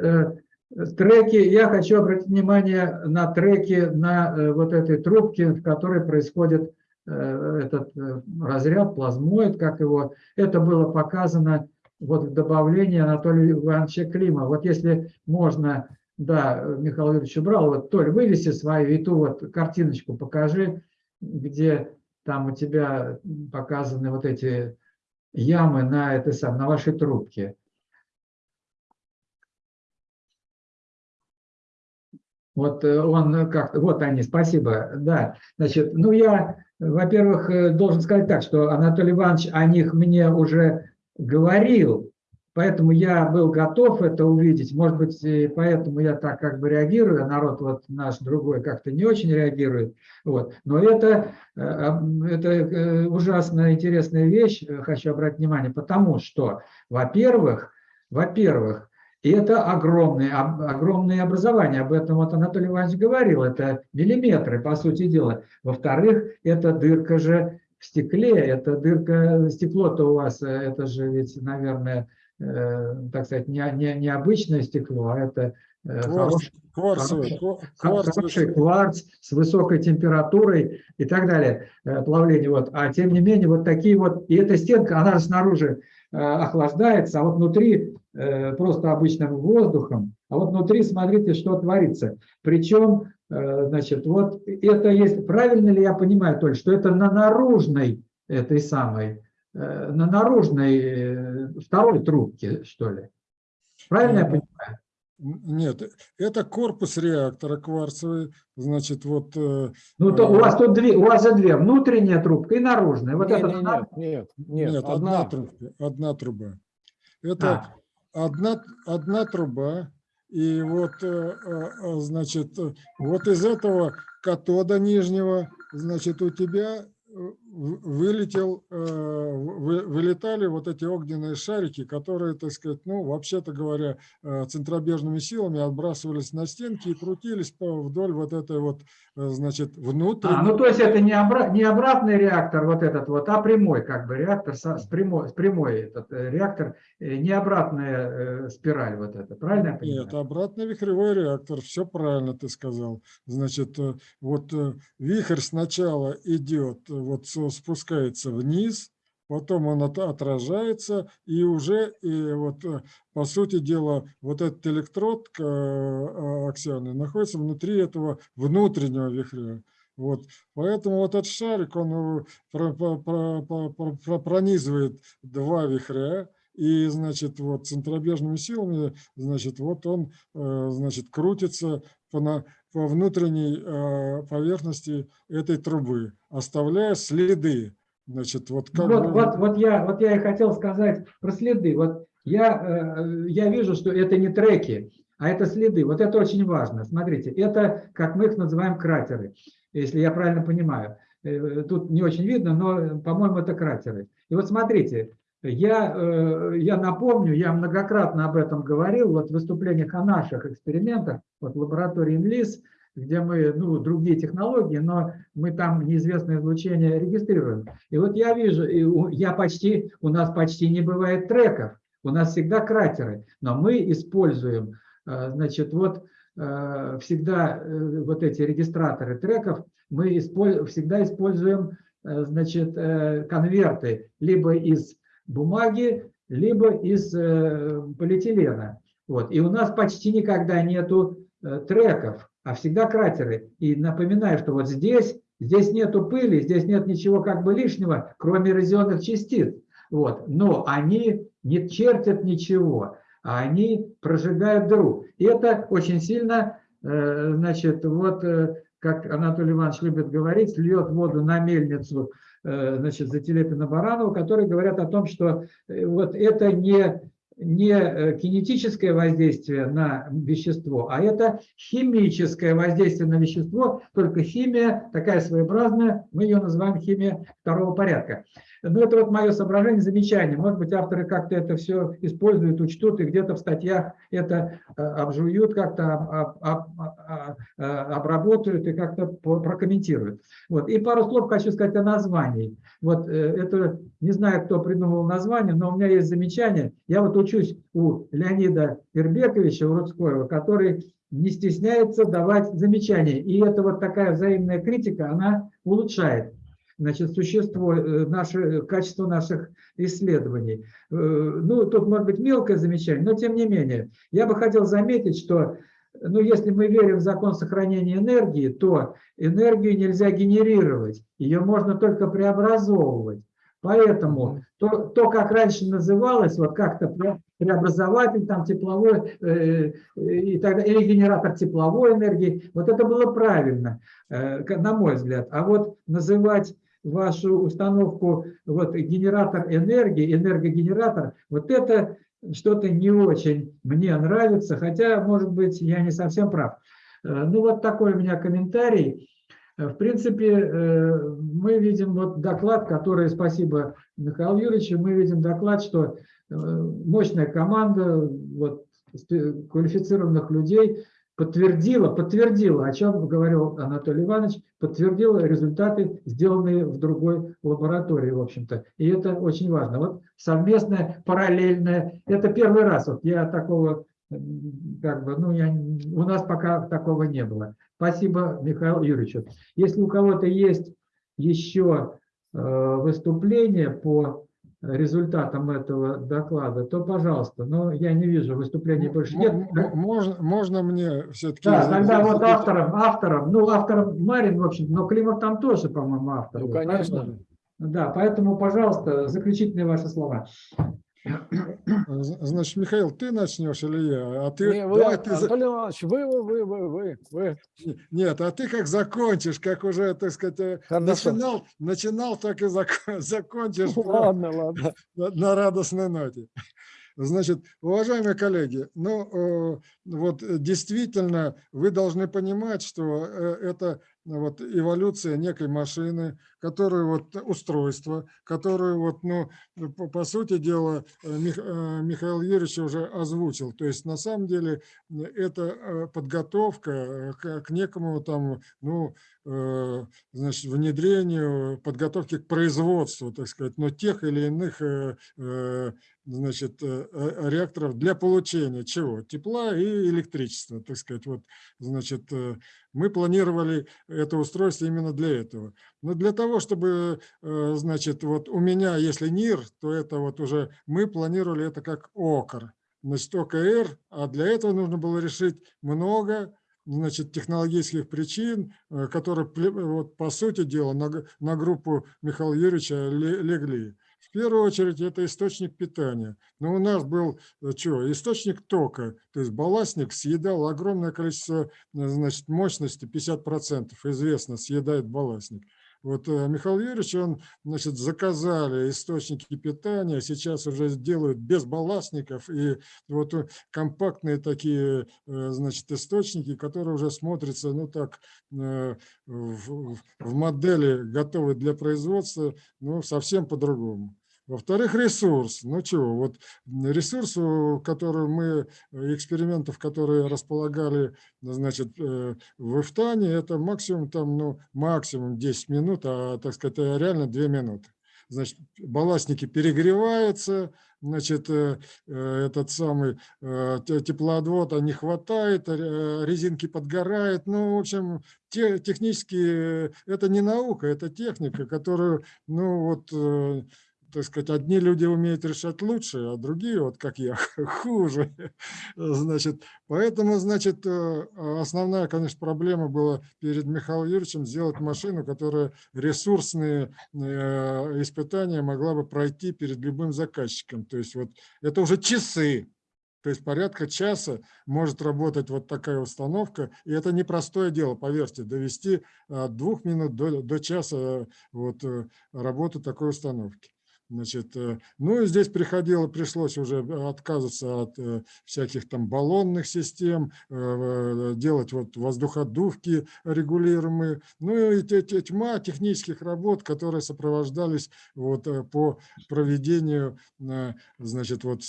треки, я хочу обратить внимание на треки на вот этой трубке, в которой происходит этот э, разряд, плазмоид, как его. Это было показано вот в добавлении Анатолия Ивановича Клима. Вот если можно, да, Михаил Юрьевич убрал, вот, Толь, вывеси свою и ту вот картиночку покажи, где там у тебя показаны вот эти ямы на, этой сам, на вашей трубке. Вот э, он как вот они, спасибо, да. Значит, ну я, во-первых, э, должен сказать так, что Анатолий Иванович о них мне уже говорил, поэтому я был готов это увидеть. Может быть, и поэтому я так как бы реагирую, а народ вот наш другой как-то не очень реагирует. Вот. Но это, э, это э, ужасно интересная вещь, хочу обратить внимание, потому что, во-первых, во-первых, и это огромные, огромные образования. Об этом вот Анатолий Иванович говорил. Это миллиметры, по сути дела. Во-вторых, это дырка же в стекле. Это дырка, стекло-то у вас, э, это же ведь, наверное, э, так сказать, не, не, не обычное стекло, а это э, Кварц, хорошее кварцевый, ква- хороший кварцевый кварц с высокой температурой и так далее, э, плавление. Вот. А тем не менее, вот такие вот, и эта стенка, она снаружи охлаждается, а вот внутри просто обычным воздухом, а вот внутри смотрите, что творится. Причем, э, значит, вот это есть, правильно ли я понимаю, Толь, что это на наружной этой самой, э, на наружной э, второй трубке, что ли? Правильно я понимаю? Нет, это корпус реактора кварцевый, значит, вот э, Ну, то у вас тут две, у вас же две, внутренняя трубка и наружная. Вот Не, это нет, нет, нет, Нет, одна одна. трубка, одна труба. Это А. одна, одна труба, и вот, э, э, э, значит, вот из этого катода нижнего, значит, у тебя вылетел, э, вы- вылетали вот эти огненные шарики, которые, так сказать, ну, вообще-то говоря, э, центробежными силами отбрасывались на стенки и крутились вдоль вот этой вот, э, значит, внутренней. А, ну то есть это не, обра- не обратный реактор вот этот вот, а прямой как бы реактор с прямой, с прямой этот реактор, не обратная спираль вот эта, правильно я понимаю? Нет, обратный вихревой реактор, все правильно ты сказал. Значит, вот вихрь сначала идет, вот со- спускается вниз, потом он от- отражается, и уже, и вот, э, по сути дела, вот этот электрод э, аксионный находится внутри этого внутреннего вихря. Вот, поэтому вот этот шарик, он э, про- про- про- про- про- про- пронизывает два вихря, и, значит, вот центробежными силами, значит, вот он, значит, крутится по, на, по внутренней э, поверхности этой трубы, оставляя следы. Значит, вот как Вот, вот, вот, я, вот я и хотел сказать про следы. Вот я, э, я вижу, что это не треки, а это следы. Вот это очень важно. Смотрите, это, как мы их называем, кратеры, если я правильно понимаю. Э, Тут не очень видно, но, по-моему, это кратеры. И вот смотрите, я, э, я напомню, я многократно об этом говорил, вот в выступлениях о наших экспериментах, вот в лаборатории МЛИС, где мы, ну, другие технологии, но мы там неизвестное излучение регистрируем. И вот я вижу, я почти, у нас почти не бывает треков, у нас всегда кратеры, но мы используем, э, значит, вот э, всегда вот эти регистраторы треков, мы исполь- всегда используем, значит, конверты либо из бумаги, либо из э, полиэтилена. Вот. И у нас почти никогда нету э, треков, а всегда кратеры. И напоминаю, что вот здесь, здесь нету пыли, здесь нет ничего как бы лишнего, кроме эрозионных частиц. Вот. Но они не чертят ничего, а они прожигают дыру. И это очень сильно, э, значит, вот как Анатолий Иванович любит говорить, льет воду на мельницу, значит, за Телепина Баранова, которые говорят о том, что э, вот это не, не э, кинетическое воздействие на вещество, а это химическое воздействие на вещество, только химия такая своеобразная, мы ее называем химия второго порядка. Ну, это вот мое соображение, замечание. Может быть, авторы как-то это все используют, учтут, и где-то в статьях это э, обжуют, как-то об- об- э, обработают и как-то прокомментируют. Вот. И пару слов хочу сказать о названии. Вот э, это, не знаю, кто придумал название, но у меня есть замечание. Я вот учусь у Леонида Ирбековича Уродскоева, который не стесняется давать замечания. И это вот такая взаимная критика, она улучшает значит, существо, э, наше, качество наших исследований. Э, Ну, тут может быть мелкое замечание, но тем не менее. Я бы хотел заметить, что ну, если мы верим в закон сохранения энергии, то энергию нельзя генерировать, ее можно только преобразовывать. Поэтому то, то как раньше называлось, вот как-то пре- преобразователь там тепловой э, и так или генератор тепловой энергии, вот это было правильно, э, на мой взгляд. А вот называть вашу установку вот генератор энергии, энергогенератор, вот это что-то не очень мне нравится, хотя, может быть, я не совсем прав. Э, Ну, вот такой у меня комментарий. Э, В принципе, э, мы видим вот доклад, который, спасибо Михаилу Юрьевичу, мы видим доклад, что э, мощная команда вот, квалифицированных людей подтвердила, подтвердила, о чем говорил Анатолий Иванович, подтвердила результаты, сделанные в другой лаборатории, в общем-то. И это очень важно. Вот совместное, параллельное, это первый раз. Вот я такого, как бы, ну, я, у нас пока такого не было. Спасибо Михаилу Юрьевичу. Если у кого-то есть еще э, выступление по результатам этого доклада, то пожалуйста. Но я не вижу выступлений больше нет. Можно, можно мне все-таки... Да, тогда вот автором, автором, ну, автором Марин, в общем, но Климов там тоже, по-моему, автор. Ну, конечно. Поэтому- Да, поэтому, пожалуйста, заключительные ваши слова. Значит, Михаил, ты начнешь или я? А ты, Не, вы, давай ты Анатолий Иванович, вы, вы, вы, вы, вы, вы. Нет, а ты как закончишь, как уже, так сказать, э, Хорошо. начинал, начинал, так и зак- (laughs) закончишь Ладно, ладно. (laughs) на, на радостной ноте. Значит, уважаемые коллеги, ну, э, вот э, действительно вы должны понимать, что это вот эволюция некой машины, которая вот устройство, которое вот, ну, по, по сути дела э, Мих- э, Михаил Юрьевич уже озвучил. То есть на самом деле э, это э, подготовка э, к, к некому там, ну, э, значит, внедрению, подготовке к производству, так сказать, но тех или иных э, э, значит, э, э, реакторов для получения чего? Тепла и электричества, так сказать. Вот, значит, э, мы планировали это устройство именно для этого. Но для того, чтобы, э, значит, вот у меня, если НИР, то это вот уже мы планировали это как ОКР, значит, ОКР, а для этого нужно было решить много значит, технологических причин, э, которые, вот, по сути дела, на, на группу Михаила Юрьевича ле- легли. В первую очередь это источник питания. Но у нас был что, источник тока, то есть балластник съедал огромное количество э, значит, мощности, 50% известно, съедает балластник. Вот э, Михаил Юрьевич, он, значит, заказали источники питания, сейчас уже делают без балластников, и вот э, компактные такие, э, значит, источники, которые уже смотрятся, ну так, в- в модели готовы для производства, ну, совсем по-другому. Во-вторых, ресурс. Ну чего, вот ресурс, у- который мы, э, экспериментов, которые располагали, значит, э, в Ифтане, это максимум там, ну, максимум 10 минут, а, так сказать, э, реально 2 минуты. Значит, балластники перегреваются, значит, э, э, этот самый э, те- теплоотвода не хватает, э, резинки подгорают. Ну, в общем, те, технически э, это не наука, это техника, которую, ну, вот, э, так сказать, одни люди умеют решать лучше, а другие, вот как я, (laughs) хуже. Значит, поэтому, значит, э, основная, конечно, проблема была перед Михаилом Юрьевичем сделать машину, которая ресурсные э, испытания могла бы пройти перед любым заказчиком. То есть вот это уже часы, то есть порядка часа может работать вот такая установка. И это непростое дело, поверьте, довести от двух минут до, до часа э, вот, работы такой установки. Значит, э, ну и здесь приходило, пришлось уже отказываться от э, всяких там баллонных систем, э, э, делать вот воздуходувки регулируемые, ну и тьма технических работ, которые сопровождались вот э, по проведению, э, значит, вот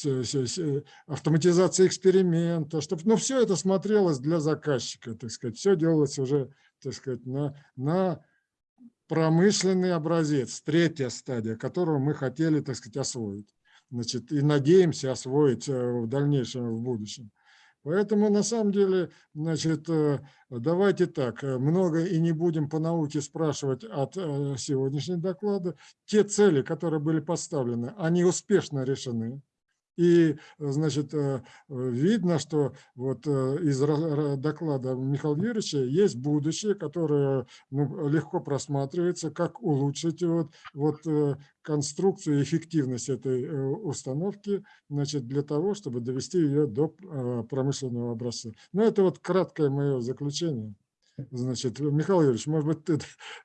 автоматизации эксперимента, чтобы, ну все это смотрелось для заказчика, так сказать, все делалось уже, так сказать, на, на промышленный образец, третья стадия, которую мы хотели, так сказать, освоить. Значит, и надеемся освоить э, в дальнейшем, в будущем. Поэтому на самом деле, значит, э, давайте так, много и не будем по науке спрашивать от э, сегодняшнего доклада. Те цели, которые были поставлены, они успешно решены. И, значит, э, э, видно, что вот э, из доклада Михаила Юрьевича есть будущее, которое ну, легко просматривается, как улучшить вот, вот э, конструкцию и эффективность этой э, установки, значит, для того, чтобы довести ее до э, промышленного образца. Ну, это вот краткое мое заключение. Значит, Михаил Юрьевич, может быть, ты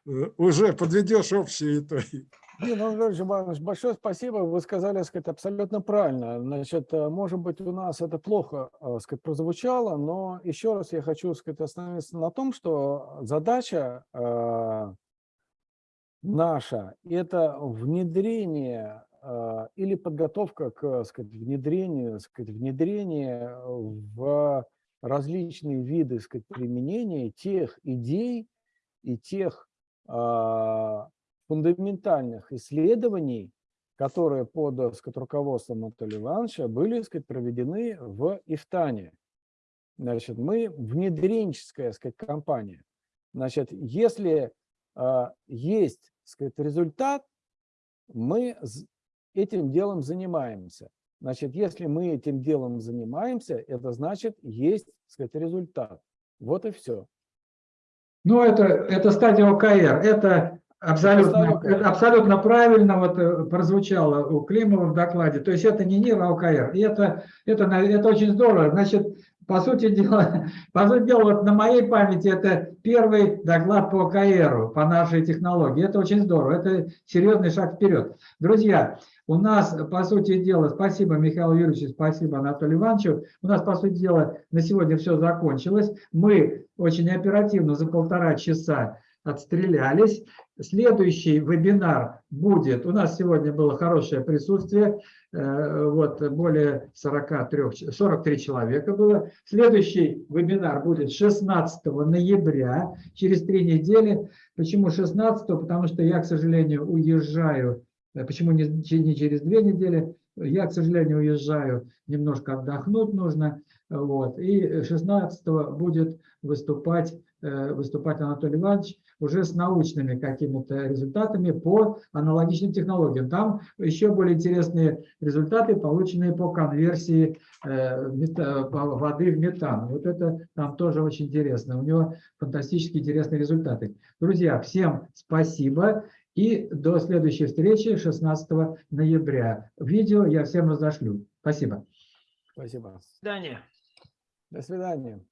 э, уже подведешь общие итоги. Дина Владимирович Иванович, большое спасибо. Вы сказали, сказать, абсолютно правильно. Значит, э, может быть, у нас это плохо э, сказать, прозвучало, но еще раз я хочу сказать, остановиться на том, что задача э, наша – это внедрение или подготовка к сказать, внедрению, сказать, внедрение в различные виды сказать, применения тех идей и тех фундаментальных исследований, которые под так сказать, руководством Анатолия Ивановича были сказать, проведены в Ифтане. Значит, мы внедренческая сказать, компания. Значит, если а, есть сказать, результат, мы этим делом занимаемся. Значит, если мы этим делом занимаемся, это значит, есть сказать, результат. Вот и все. Ну, это, это стадия ОКР. Это абсолютно, ОКР. это абсолютно правильно вот э, прозвучало у Климова в докладе. То есть это не НИР, а ОКР. И это, это, это очень здорово. Значит, по сути (laughs) дела, по сути дела, вот на моей памяти это первый доклад по КРу, по нашей технологии. Это очень здорово, это серьезный шаг вперед. Друзья, у нас, по сути дела, спасибо Михаилу Юрьевичу, спасибо Анатолию Ивановичу, у нас, по сути дела, на сегодня все закончилось. Мы очень оперативно за полтора часа отстрелялись. Следующий вебинар будет, у нас сегодня было хорошее присутствие, э, вот более 43, 43 человека было. Следующий вебинар будет 16 ноября, через три недели. Почему 16? Потому что я, к сожалению, уезжаю, э, почему не, не через две недели, я, к сожалению, уезжаю, немножко отдохнуть нужно. Вот. И 16 будет выступать, выступать Анатолий Иванович уже с научными какими-то результатами по аналогичным технологиям. Там еще более интересные результаты, полученные по конверсии э, воды в метан. Вот это там тоже очень интересно. У него фантастически интересные результаты. Друзья, всем спасибо. И до следующей встречи 16 ноября. Видео я всем разошлю. Спасибо. Спасибо. До свидания. До свидания.